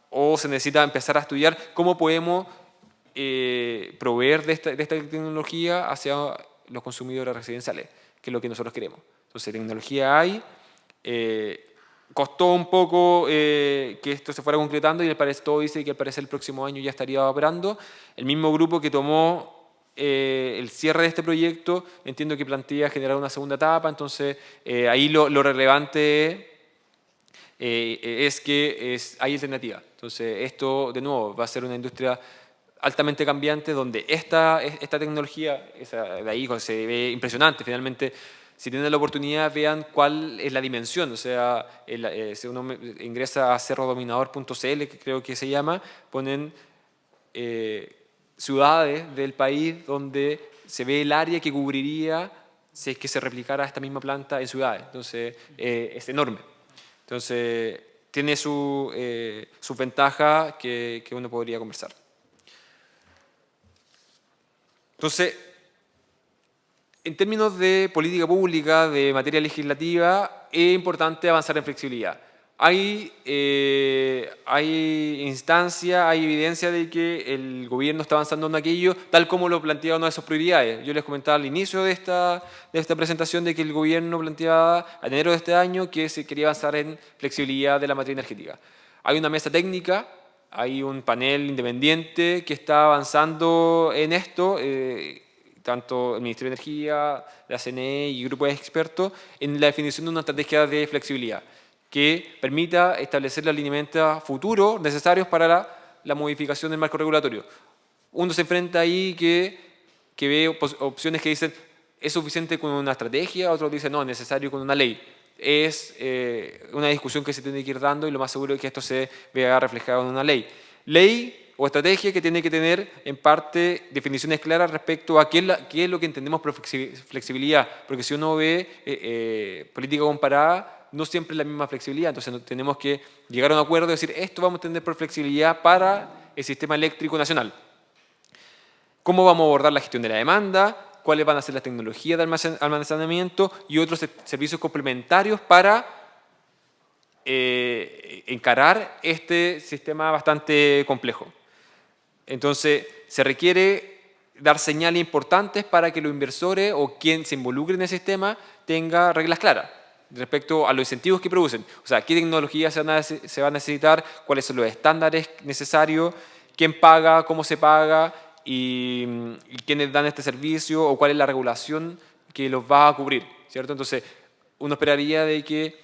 o se necesita empezar a estudiar cómo podemos eh, proveer de esta, tecnología hacia los consumidores residenciales, que es lo que nosotros queremos. Entonces, tecnología hay, eh, costó un poco que esto se fuera concretando y el parecer todo dice que al parecer el próximo año ya estaría operando. El mismo grupo que tomó eh, el cierre de este proyecto entiendo que plantea generar una segunda etapa, entonces eh, ahí lo, relevante eh, es que es, hay alternativa. Entonces esto, de nuevo, va a ser una industria altamente cambiante donde esta, esta tecnología, de ahí se ve impresionante, finalmente si tienen la oportunidad, vean cuál es la dimensión. O sea, si uno ingresa a cerrodominador.cl, que creo que se llama, ponen ciudades del país donde se ve el área que cubriría si es que se replicara esta misma planta en ciudades. Entonces, eh, es enorme. Entonces, tiene su, eh, su ventaja que uno podría conversar. Entonces, en términos de política pública, de materia legislativa, es importante avanzar en flexibilidad hay, eh, hay instancia, hay evidencia de que el gobierno está avanzando en aquello, tal como lo planteaba una de sus prioridades. Yo les comentaba al inicio de esta, de esta presentación de que el gobierno planteaba a enero de este año que se quería avanzar en flexibilidad de la materia energética. Hay una mesa técnica, hay un panel independiente que está avanzando en esto, eh, tanto el Ministerio de Energía, la CNE y grupos de expertos, en la definición de una estrategia de flexibilidad que permita establecer los lineamientos futuros necesarios para la, modificación del marco regulatorio. Uno se enfrenta ahí que, que ve opciones que dicen es suficiente con una estrategia, otros dicen no, es necesario con una ley. Es eh, una discusión que se tiene que ir dando y lo más seguro es que esto se vea reflejado en una ley. Ley o estrategia que tiene que tener en parte definiciones claras respecto a qué es, qué es lo que entendemos por flexibilidad, porque si uno ve eh, eh, política comparada, no siempre es la misma flexibilidad, entonces tenemos que llegar a un acuerdo y decir esto vamos a tener por flexibilidad para el sistema eléctrico nacional. ¿Cómo vamos a abordar la gestión de la demanda? ¿Cuáles van a ser las tecnologías de almacenamiento y otros servicios complementarios para eh, encarar este sistema bastante complejo? Entonces, se requiere dar señales importantes para que los inversores o quien se involucre en el sistema tenga reglas claras respecto a los incentivos que producen. O sea, qué tecnologías se, va a necesitar, cuáles son los estándares necesarios, quién paga, cómo se paga y, quiénes dan este servicio o cuál es la regulación que los va a cubrir. ¿cierto? Entonces, uno esperaría de que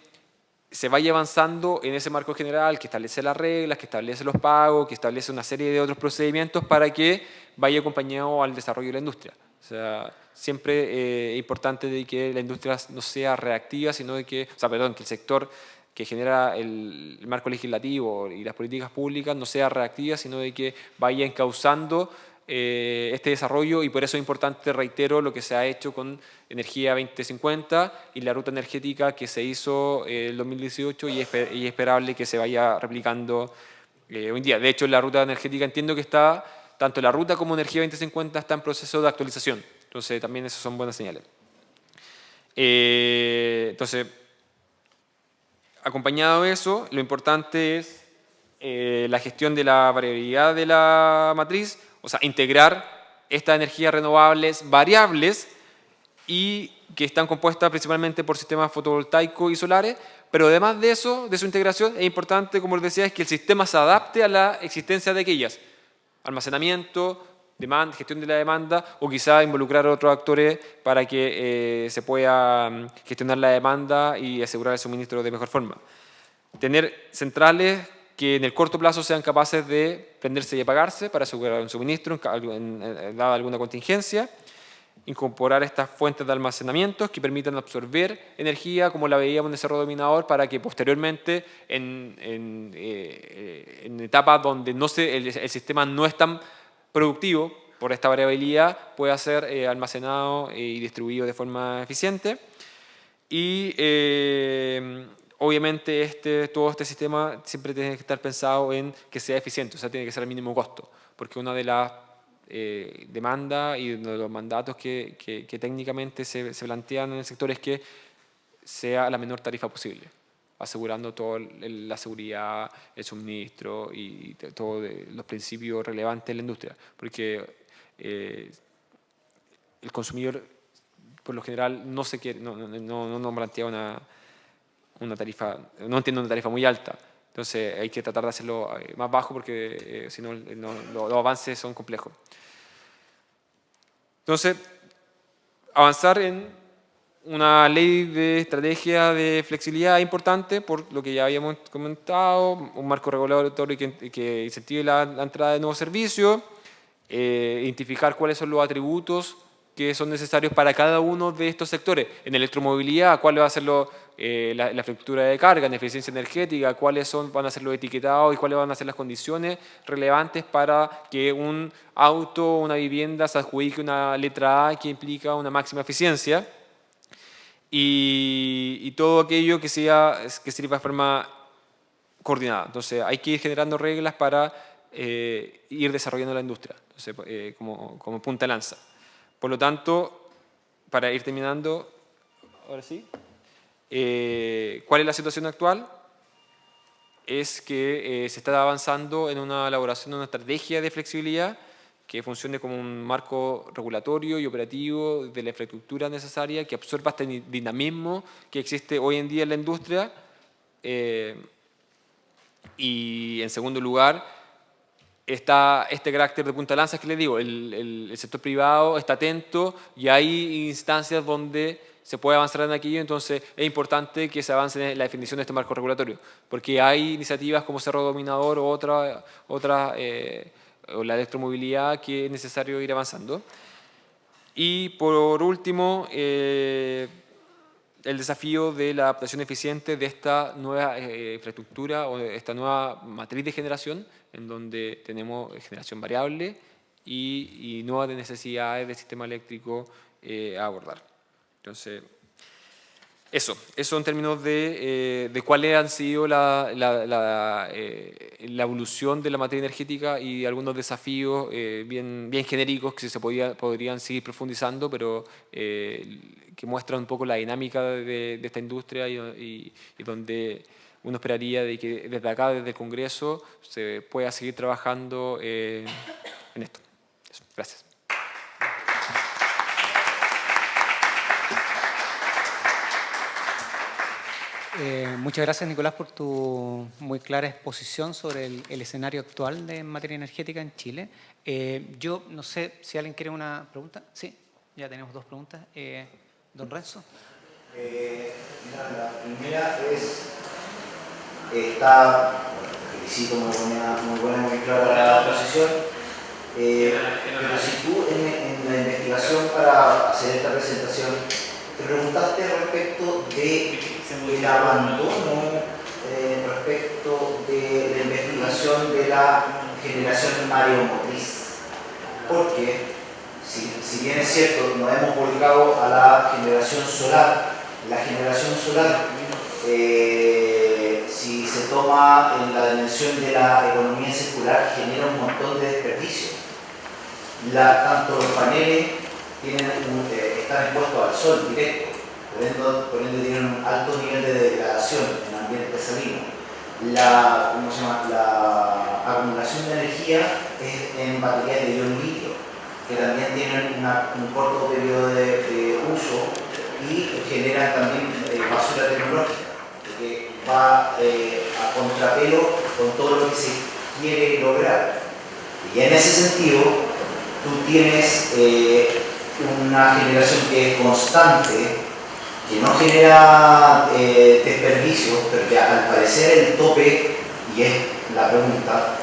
se vaya avanzando en ese marco general que establece las reglas, que establece los pagos, que establece una serie de otros procedimientos para que vaya acompañado al desarrollo de la industria. O sea, siempre eh, es importante de que la industria no sea reactiva, sino de que, o sea, perdón, que el sector que genera el, marco legislativo y las políticas públicas no sea reactiva, sino de que vaya encauzando eh, este desarrollo y por eso es importante, reitero, lo que se ha hecho con Energía 2050 y la ruta energética que se hizo en el 2018 y es, esperable que se vaya replicando eh, hoy en día. De hecho, la ruta energética entiendo que está tanto la ruta como Energía 2050 está en proceso de actualización. Entonces, también esas son buenas señales. Eh, entonces, acompañado de eso, lo importante es eh, la gestión de la variabilidad de la matriz, o sea, integrar estas energías renovables variables y que están compuestas principalmente por sistemas fotovoltaicos y solares, pero además de eso, de su integración, es importante, como les decía, es que el sistema se adapte a la existencia de aquellas almacenamiento, demanda, gestión de la demanda o quizá involucrar a otros actores para que se pueda mm, gestionar la demanda y asegurar el suministro de mejor forma. Tener centrales que en el corto plazo sean capaces de prenderse y apagarse para asegurar un suministro en, dada alguna contingencia, incorporar estas fuentes de almacenamiento que permitan absorber energía como la veíamos en el cerro dominador para que posteriormente en, en, eh, etapas donde no se, el, sistema no es tan productivo por esta variabilidad pueda ser eh, almacenado y distribuido de forma eficiente. Y eh, obviamente este, todo este sistema siempre tiene que estar pensado en que sea eficiente, o sea, tiene que ser al mínimo costo, porque una de las eh, demandas y uno de los mandatos que, que, técnicamente se, se, plantean en el sector es que sea la menor tarifa posible, asegurando toda la seguridad, el suministro y todos los principios relevantes de la industria, porque eh, el consumidor por lo general no se quiere, no, no, no, no plantea una una tarifa, no entiendo una tarifa muy alta. Entonces hay que tratar de hacerlo eh, más bajo porque eh, si no, los avances son complejos. Entonces, avanzar en una ley de estrategia de flexibilidad importante por lo que ya habíamos comentado, un marco regulatorio que, que incentive la, entrada de nuevos servicios, eh, identificar cuáles son los atributos que son necesarios para cada uno de estos sectores. En electromovilidad, cuál va a ser lo, eh, la, la, de carga, en eficiencia energética, cuáles son, van a ser los etiquetados y cuáles van a ser las condiciones relevantes para que un auto una vivienda se adjudique una letra A que implica una máxima eficiencia y, todo aquello que, sea, que sirva de forma coordinada. Entonces hay que ir generando reglas para eh, ir desarrollando la industria, eh, como, como punta lanza. Por lo tanto, para ir terminando, ahora sí. Eh, ¿Cuál es la situación actual? Es que eh, se está avanzando en una elaboración de una estrategia de flexibilidad que funcione como un marco regulatorio y operativo de la infraestructura necesaria, que absorba este dinamismo que existe hoy en día en la industria. Eh, y en segundo lugar, está este carácter de punta de lanza que les digo, el, el sector privado está atento y hay instancias donde se puede avanzar en aquello, entonces es importante que se avance en la definición de este marco regulatorio, porque hay iniciativas como Cerro Dominador o otra, otra eh, la electromovilidad que es necesario ir avanzando. Y por último, eh, el desafío de la adaptación eficiente de esta nueva eh, infraestructura o de esta nueva matriz de generación, en donde tenemos generación variable y, y nuevas necesidades del sistema eléctrico a abordar. Entonces, eso, eso en términos de, eh, de cuáles han sido la, la, eh, la, evolución de la materia energética y algunos desafíos eh, bien, bien genéricos que se podía, podrían seguir profundizando, pero que muestran un poco la dinámica de, esta industria y, donde uno esperaría de que desde acá, desde el Congreso, se pueda seguir trabajando en esto. Gracias. Eh, muchas gracias, Nicolás, por tu muy clara exposición sobre el, escenario actual de materia energética en Chile. Eh, yo no sé si alguien quiere una pregunta. Sí, ya tenemos dos preguntas. Eh, don Renzo. la primera es, está, felicito muy buena, muy buena, muy clara la posición, pero si tú en la investigación para hacer esta presentación te preguntaste respecto de el abandono eh, respecto de la investigación de la generación mareomotriz. Porque, si, si, bien es cierto, nos hemos volcado a la generación solar, la generación solar, eh, si se toma en la dimensión de la economía circular, genera un montón de desperdicios. La, tanto los paneles tienen eh, están expuestos al sol directo, por ende, tienen un alto nivel de degradación en ambiente salino. La, ¿cómo se llama? la acumulación de energía es en baterías de ion litio, que también tienen un corto periodo de, uso y generan también eh, basura tecnológica, que va eh, a contrapelo con todo lo que se quiere lograr. Y en ese sentido, tú tienes eh, una generación que es constante, que no genera eh, desperdicios, pero que al parecer el tope, y es la pregunta,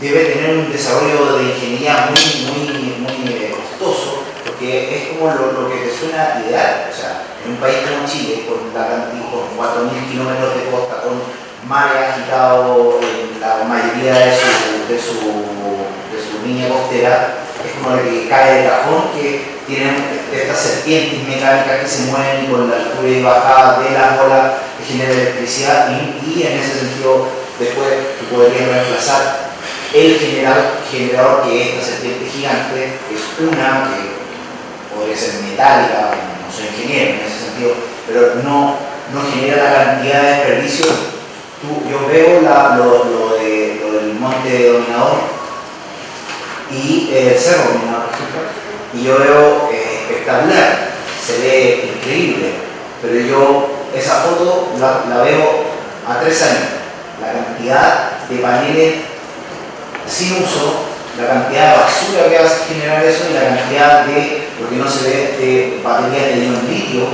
debe tener un desarrollo de ingeniería muy, muy, muy eh, costoso, porque es como lo, que te suena ideal. O sea, en un país como Chile, con, con 4.000 kilómetros de costa, con mares agitado en la mayoría de su, de su línea costera, como el que cae de cajón, que tienen estas serpientes mecánicas que se mueven con la altura y bajada de las olas que genera electricidad y, en ese sentido después tú podrías reemplazar el generador que es esta serpiente gigante es una que podría ser metálica, no soy ingeniero en ese sentido, pero no, no genera la cantidad de desperdicio. Tú, yo veo la, lo, lo, lo, del monte dominador y eh, el cerro y yo veo eh, espectacular, se ve increíble, pero yo esa foto la, la veo a tres años, la cantidad de paneles sin uso, la cantidad de basura que va a generar eso y la cantidad de, lo que no se ve, de baterías de ion litio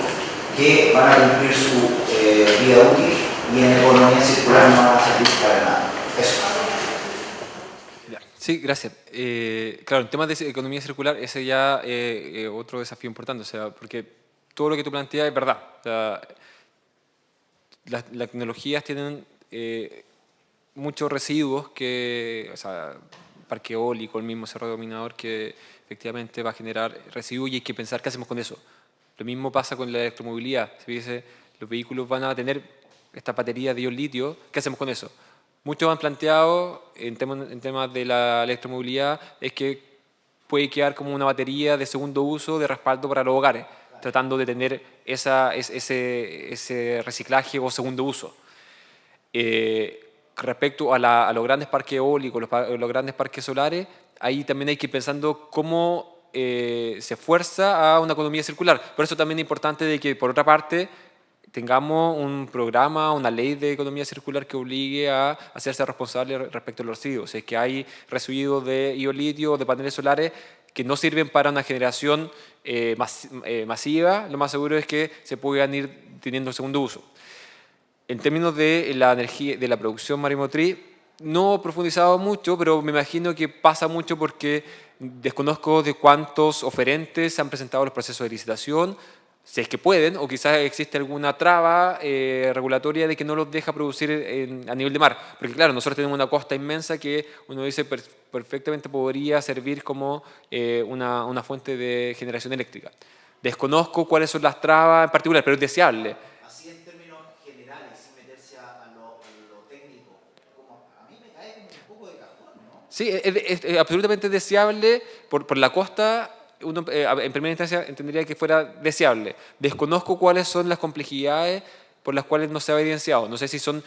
que van a cumplir su eh, vida útil y en economía circular no van a servir para nada. Eso. Sí, gracias. Eh, claro, en temas de economía circular, ese ya es eh, otro desafío importante, o sea, porque todo lo que tú planteas es verdad. las, tecnologías tienen muchos residuos que, o sea, parque eólico, el mismo cerro dominador que efectivamente va a generar residuos y hay que pensar qué hacemos con eso. Lo mismo pasa con la electromovilidad. Se dice, los vehículos van a tener esta batería de ion litio, ¿qué hacemos con eso? Muchos han planteado en temas, de la electromovilidad es que puede quedar como una batería de segundo uso de respaldo para los hogares, tratando de tener ese reciclaje o segundo uso. Eh, respecto a, los grandes parques eólicos, los, grandes parques solares, ahí también hay que ir pensando cómo eh, se fuerza a una economía circular. Por eso también es importante de que, por otra parte, tengamos un programa, una ley de economía circular que obligue a hacerse responsable respecto a los residuos. Es que hay residuos de iolitio o de paneles solares que no sirven para una generación eh, eh, masiva, lo más seguro es que se puedan ir teniendo segundo uso. En términos de la energía, de la producción marimotriz, no he profundizado mucho, pero me imagino que pasa mucho porque desconozco de cuántos oferentes se han presentado los procesos de licitación, si es que pueden, o quizás existe alguna traba eh, regulatoria de que no los deja producir a nivel de mar. Porque claro, nosotros tenemos una costa inmensa que uno dice perfectamente podría servir como eh, una, una fuente de generación eléctrica. Desconozco cuáles son las trabas en particular, pero es deseable. Sí, es, absolutamente deseable por, por la costa eh, en primera instancia entendería que fuera deseable. Desconozco cuáles son las complejidades por las cuales no se ha evidenciado. No sé si son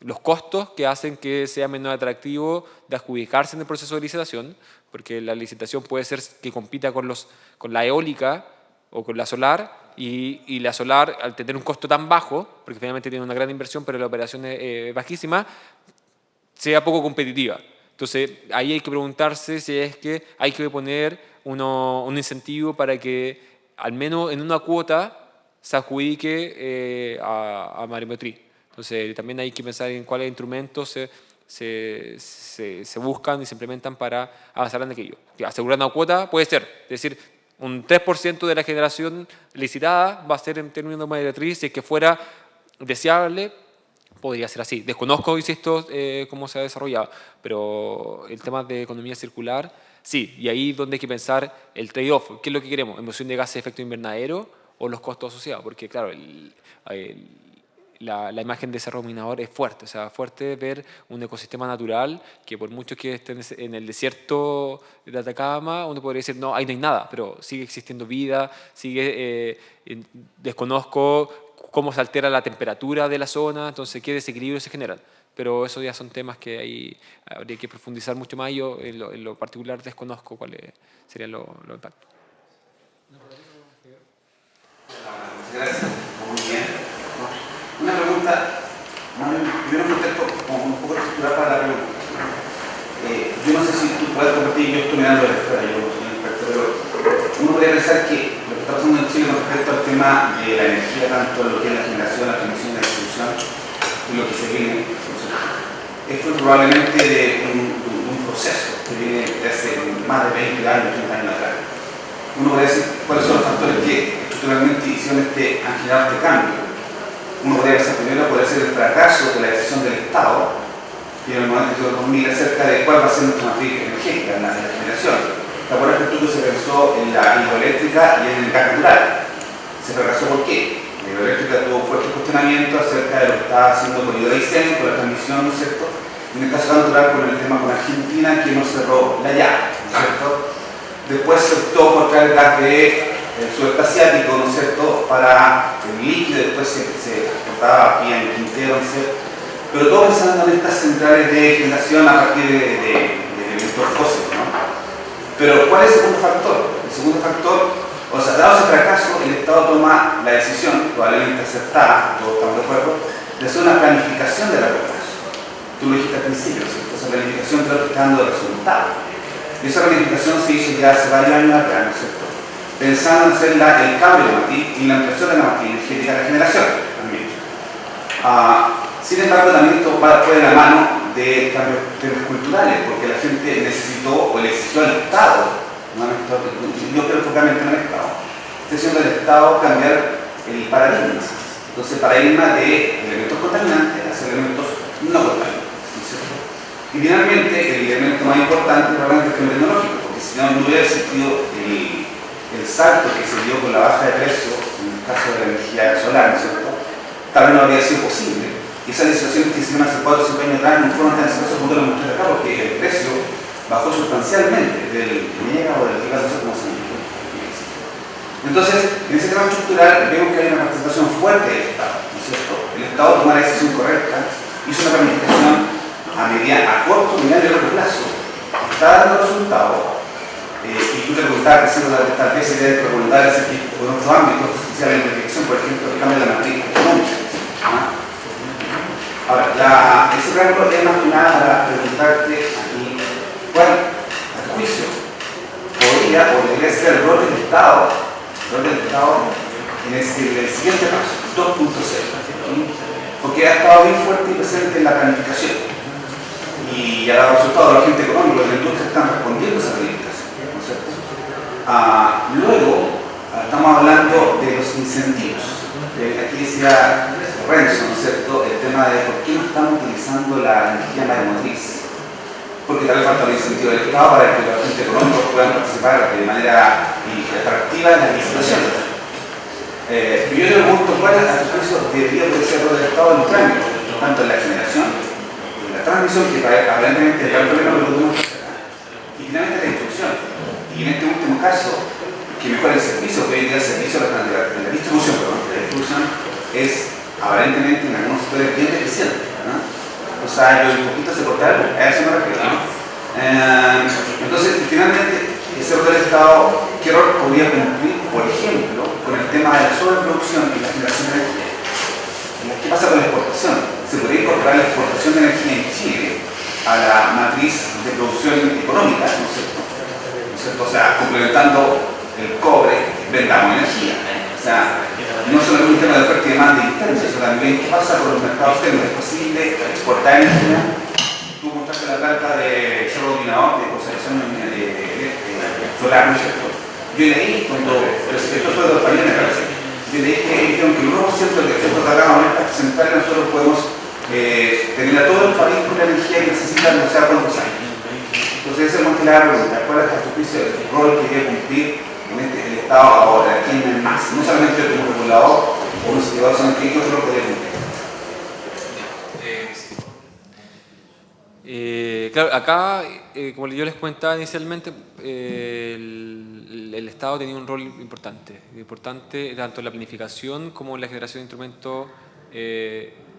los costos que hacen que sea menos atractivo de adjudicarse en el proceso de licitación, porque la licitación puede ser que compita con, los, con la eólica o con la solar, y, y, la solar, al tener un costo tan bajo, porque finalmente tiene una gran inversión, pero la operación es eh, bajísima, sea poco competitiva. Entonces, ahí hay que preguntarse si es que hay que poner uno, un incentivo para que, al menos en una cuota, se adjudique eh, a, a Entonces, también hay que pensar en cuáles instrumentos se, se, se, buscan y se implementan para avanzar en aquello. Asegurar una cuota puede ser, es decir, un 3% de la generación licitada va a ser en términos de Marimetrí, si es que fuera deseable, podría ser así. Desconozco, insisto, eh, cómo se ha desarrollado, pero el tema de economía circular, sí, y ahí es donde hay que pensar el trade-off. ¿Qué es lo que queremos? ¿Emisión de gases de efecto invernadero o los costos asociados? Porque, claro, la, la, imagen de ese ruminador es fuerte, o sea, fuerte ver un ecosistema natural que por mucho que esté en el desierto de Atacama, uno podría decir, no, ahí no hay nada, pero sigue existiendo vida, sigue, eh, desconozco cómo se altera la temperatura de la zona, entonces qué desequilibrio se generan. Pero esos ya son temas que ahí habría que profundizar mucho más. Yo en lo, particular desconozco cuáles serían los lo impactos. Gracias. Muy bien. Una pregunta, primero un contexto como un poco estructural para la pregunta. Eh, yo no sé si tú poder compartir, yo estoy mirando de fuera, yo no soy experto, pero uno podría pensar lo que está pasando en Chile con respecto al tema de la energía, tanto lo que es la generación, la transmisión la distribución, y lo que se viene, esto es probablemente un, proceso que viene de hace más de 20 años, 30 años atrás. Uno podría decir cuáles son los factores que estructuralmente hicieron este, han generado este cambio. Uno podría pensar primero puede ser el fracaso de la decisión del Estado en el momento de 2000 acerca de cuál va a ser nuestra matriz energética en la, generación. ¿Te acuerdas que se pensó en la hidroeléctrica y en el gas natural? ¿Se fracasó por qué? La hidroeléctrica tuvo fuerte cuestionamiento acerca de lo que estaba haciendo con Hidroaicén, con la transmisión, ¿no es cierto? En el caso natural, con el tema con Argentina, que no cerró la llave, ¿no es cierto? Después se optó por traer gas de el asiático, ¿no es cierto?, para el líquido, después se, se transportaba aquí en Quintero, ¿no es cierto? pero todo pensando en estas centrales de generación a partir de, de, de fósiles. ¿no? Pero ¿cuál es el segundo factor? El segundo factor, o sea, dado ese fracaso, el Estado toma la decisión, probablemente aceptada, todos estamos de acuerdo, de hacer una planificación de largo plazo. Tú lo dijiste al principio, ¿cierto? esa planificación que está dando resultados. Y esa planificación se hizo ya hace varios años atrás, ¿no es cierto? Pensando en hacer la, el cambio de matriz y la ampliación de la matriz energética de la generación también. Ah, sin embargo, también esto va de la mano de cambios culturales, porque la gente necesitó o le exigió al Estado, no al Estado yo creo focalmente en el Estado, haciendo el Estado cambiar el paradigma. Entonces, paradigma de elementos contaminantes hacia elementos no contaminantes. Y finalmente, el elemento más importante probablemente es el tecnológico, porque si no, no hubiera existido el, el, salto que se dio con la baja de precio en el caso de la energía solar, ¿no es cierto? Tal vez no habría sido posible y esas legislaciones que hicieron hace 4 o 5 años atrás no fueron tan exitosas como lo mostré acá porque el precio bajó sustancialmente del mega o del sé cómo se llama. Entonces, en ese tema estructural vemos que hay una participación fuerte del Estado, ¿no es cierto? El Estado tomó la decisión correcta, hizo una planificación a, media, a corto, mediano y largo plazo, está dando resultados, eh, y tú te preguntabas tal vez se debe tipo en otros ámbitos, especialmente en la dirección, por ejemplo, el cambio de la matriz. Ahora, la, ese rango es más que para preguntarte aquí, ¿cuál, a juicio, podría o debería ser el rol del Estado, el rol del Estado en, este, el siguiente paso, 2.0? Porque ha estado bien fuerte y presente en la planificación y ha dado resultados la gente económica, la industria están respondiendo a esa planificación. Ah, luego, ah, estamos hablando de los incentivos. Eh, aquí decía El tema de por qué no estamos utilizando la energía maremotriz. Porque tal vez falta el incentivo del Estado para que los agentes económicos puedan participar de manera atractiva en la licitación. Eh, yo le pregunto cuál es el precio debería ser el Estado en los tanto en la generación, en la transmisión, que aparentemente el problema que podemos y finalmente la instrucción. Y en este último caso, que mejora el servicio, que hoy día el servicio de la, la distribución, perdón, la distribución es aparentemente en algunos sectores bien deficientes. O sea, yo un poquito se cortaron, a eso me refiero. Eh, entonces, finalmente, ese rol del Estado, ¿qué rol podría cumplir, por ejemplo, con el tema de la sobreproducción y la generación de energía? ¿Qué pasa con la exportación? ¿Se podría incorporar la exportación de energía en Chile a la matriz de producción económica, ¿no es cierto? ¿No es cierto? O sea, complementando el cobre, vendamos energía. O sea, no es un tema de oferta y demanda interna, sino también qué pasa con los mercados externos. ¿Es posible exportar energía? Tú mostraste la planta de Cerro Dominador de conservación solar, ¿no es cierto? Yo leí, cuando, esto fue de los países, yo leí que dijeron que el 1% del efecto de la en nosotros podemos eh, tener a todo el país con la energía que necesitan, no sé cuántos años. Entonces, esa es la pregunta, ¿cuál es tu juicio el rol que debe cumplir en este, ahora, quién es más, no solamente como regulador o un sino que cumplir. Eh, claro, acá, eh, como yo les comentaba inicialmente, eh, el, Estado tenía un rol importante, importante tanto en la planificación como en la generación de instrumentos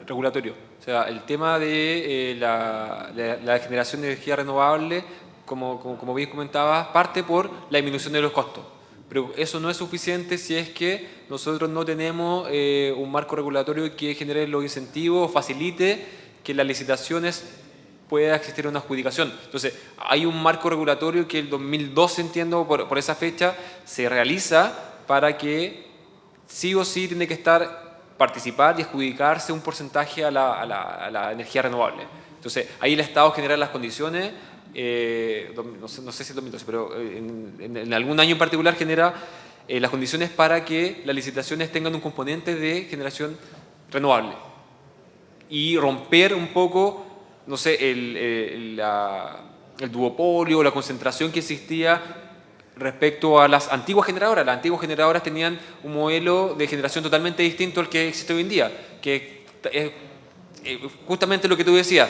regulatorios. O sea, el tema de la, generación de energía renovable, como, como, como bien comentaba, parte por la disminución de los costos. Pero eso no es suficiente si es que nosotros no tenemos eh, un marco regulatorio que genere los incentivos, facilite que las licitaciones pueda existir una adjudicación. Entonces, hay un marco regulatorio que el 2012, entiendo, por, por esa fecha, se realiza para que sí o sí tiene que estar participar y adjudicarse un porcentaje a la, a la, energía renovable. Entonces, ahí el Estado genera las condiciones, eh, no, sé, si es 2012, pero eh, en, en, algún año en particular genera eh, las condiciones para que las licitaciones tengan un componente de generación renovable y romper un poco, no sé, el, el, el duopolio la concentración que existía respecto a las antiguas generadoras. Las antiguas generadoras tenían un modelo de generación totalmente distinto al que existe hoy en día, que es justamente lo que tú decías,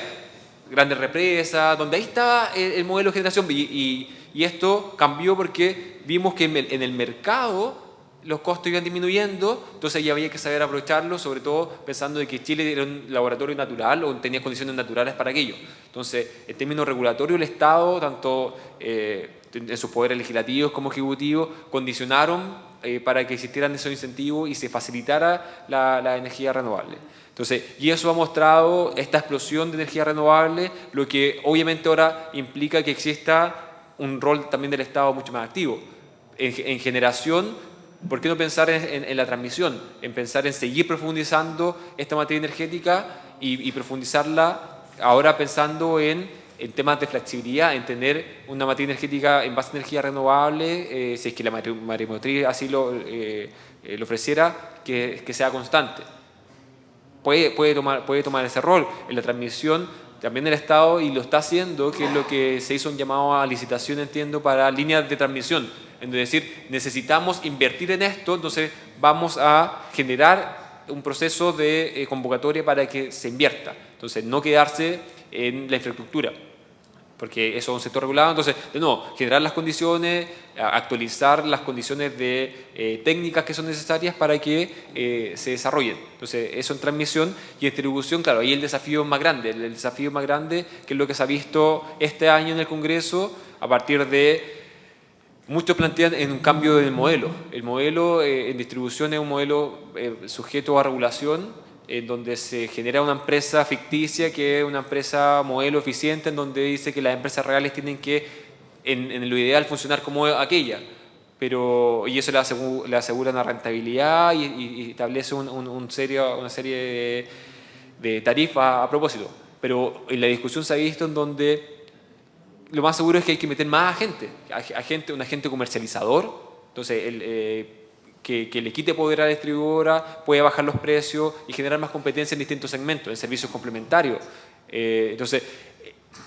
grandes represas, donde ahí estaba el, modelo de generación y, esto cambió porque vimos que en el mercado los costos iban disminuyendo, entonces ya había que saber aprovecharlo, sobre todo pensando de que Chile era un laboratorio natural o tenía condiciones naturales para aquello. Entonces, en términos regulatorios, el Estado, tanto eh, en sus poderes legislativos como ejecutivos, condicionaron eh, para que existieran esos incentivos y se facilitara la, energía renovable. Entonces, y eso ha mostrado esta explosión de energía renovable, lo que obviamente ahora implica que exista un rol también del Estado mucho más activo. En, generación, ¿por qué no pensar en, la transmisión? En pensar en seguir profundizando esta materia energética y, profundizarla ahora pensando en temas de flexibilidad, en tener una materia energética en base a energía renovable, eh, si es que la maremotriz así lo, eh, eh, ofreciera, que, sea constante. Puede, puede, tomar, puede tomar ese rol en la transmisión también el Estado y lo está haciendo, que es lo que se hizo un llamado a licitación, entiendo, para líneas de transmisión. Es decir, necesitamos invertir en esto, entonces vamos a generar un proceso de convocatoria para que se invierta. Entonces, no quedarse en la infraestructura porque eso es un sector regulado, entonces, de nuevo, generar las condiciones, actualizar las condiciones de eh, técnicas que son necesarias para que eh, se desarrollen. Entonces, eso en transmisión y en distribución, claro, ahí el desafío más grande, el desafío más grande que es lo que se ha visto este año en el Congreso a partir de Muchos plantean en un cambio del modelo. El modelo eh, en distribución es un modelo sujeto a regulación, en donde se genera una empresa ficticia que es una empresa modelo eficiente en donde dice que las empresas reales tienen que, en, lo ideal, funcionar como aquella. Pero, y eso le asegura, le asegura una rentabilidad y, establece un, serio, una serie de, de tarifas a propósito. Pero en la discusión se ha visto en donde lo más seguro es que hay que meter más gente, agente, un agente comercializador. Entonces, el, eh, que, le quite poder a la distribuidora, puede bajar los precios y generar más competencia en distintos segmentos, en servicios complementarios. Eh, entonces,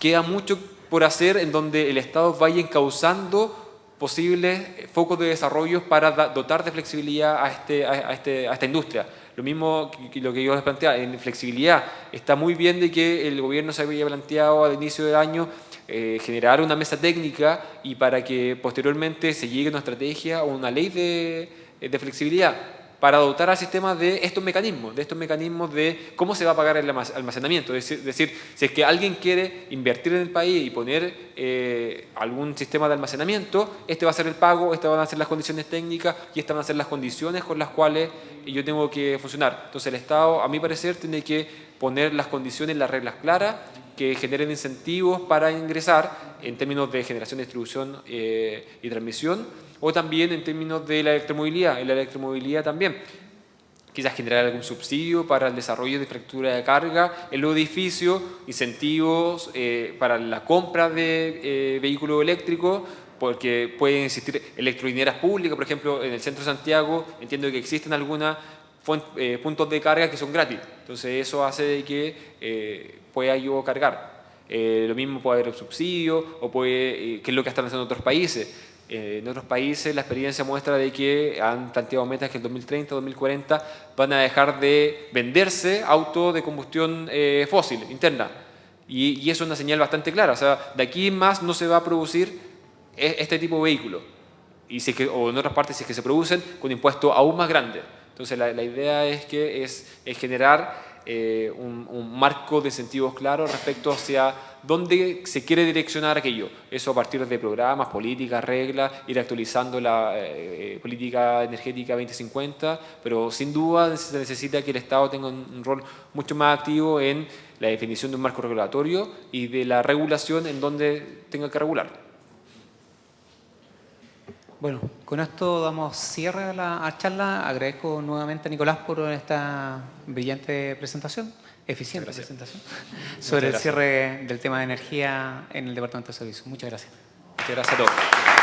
queda mucho por hacer en donde el Estado vaya encauzando posibles focos de desarrollo para dotar de flexibilidad a, este, a, este, a esta industria. Lo mismo que lo que yo les planteaba, en flexibilidad. Está muy bien de que el gobierno se había planteado al inicio del año eh, generar una mesa técnica y para que posteriormente se llegue a una estrategia o una ley de, de flexibilidad para dotar al sistema de estos mecanismos, de estos mecanismos de cómo se va a pagar el almacenamiento. Es decir, si es que alguien quiere invertir en el país y poner eh, algún sistema de almacenamiento, este va a ser el pago, estas van a ser las condiciones técnicas y estas van a ser las condiciones con las cuales yo tengo que funcionar. Entonces el Estado, a mi parecer, tiene que poner las condiciones, las reglas claras que generen incentivos para ingresar en términos de generación, distribución eh, y transmisión o también en términos de la electromovilidad, en la electromovilidad también. Quizás generar algún subsidio para el desarrollo de infraestructura de carga en los edificios, incentivos eh, para la compra de eh, vehículos eléctricos, porque pueden existir electrolineras públicas, por ejemplo, en el centro de Santiago, entiendo que existen algunos eh, puntos de carga que son gratis, entonces eso hace que pueda yo cargar. lo mismo puede haber subsidio, o puede, que es lo que están haciendo otros países, eh, en otros países la experiencia muestra de que han planteado metas que en 2030, 2040 van a dejar de venderse autos de combustión eh, fósil interna. Y, eso es una señal bastante clara. O sea, de aquí más no se va a producir e, este tipo de vehículo. Y si que, o en otras partes, si es que se producen, con impuestos aún más grandes. Entonces la, la idea es que es, es generar eh, un, marco de incentivos claros respecto hacia dónde se quiere direccionar aquello. Eso a partir de programas, políticas, reglas, ir actualizando la eh, política energética 2050, pero sin duda se necesita que el Estado tenga un, un rol mucho más activo en la definición de un marco regulatorio y de la regulación en donde tenga que regular. Bueno, con esto damos cierre a la charla. Agradezco nuevamente a Nicolás por esta brillante presentación, eficiente presentación, (laughs) sobre el cierre del tema de energía en el Departamento de Servicios. Muchas gracias. Muchas gracias a todos.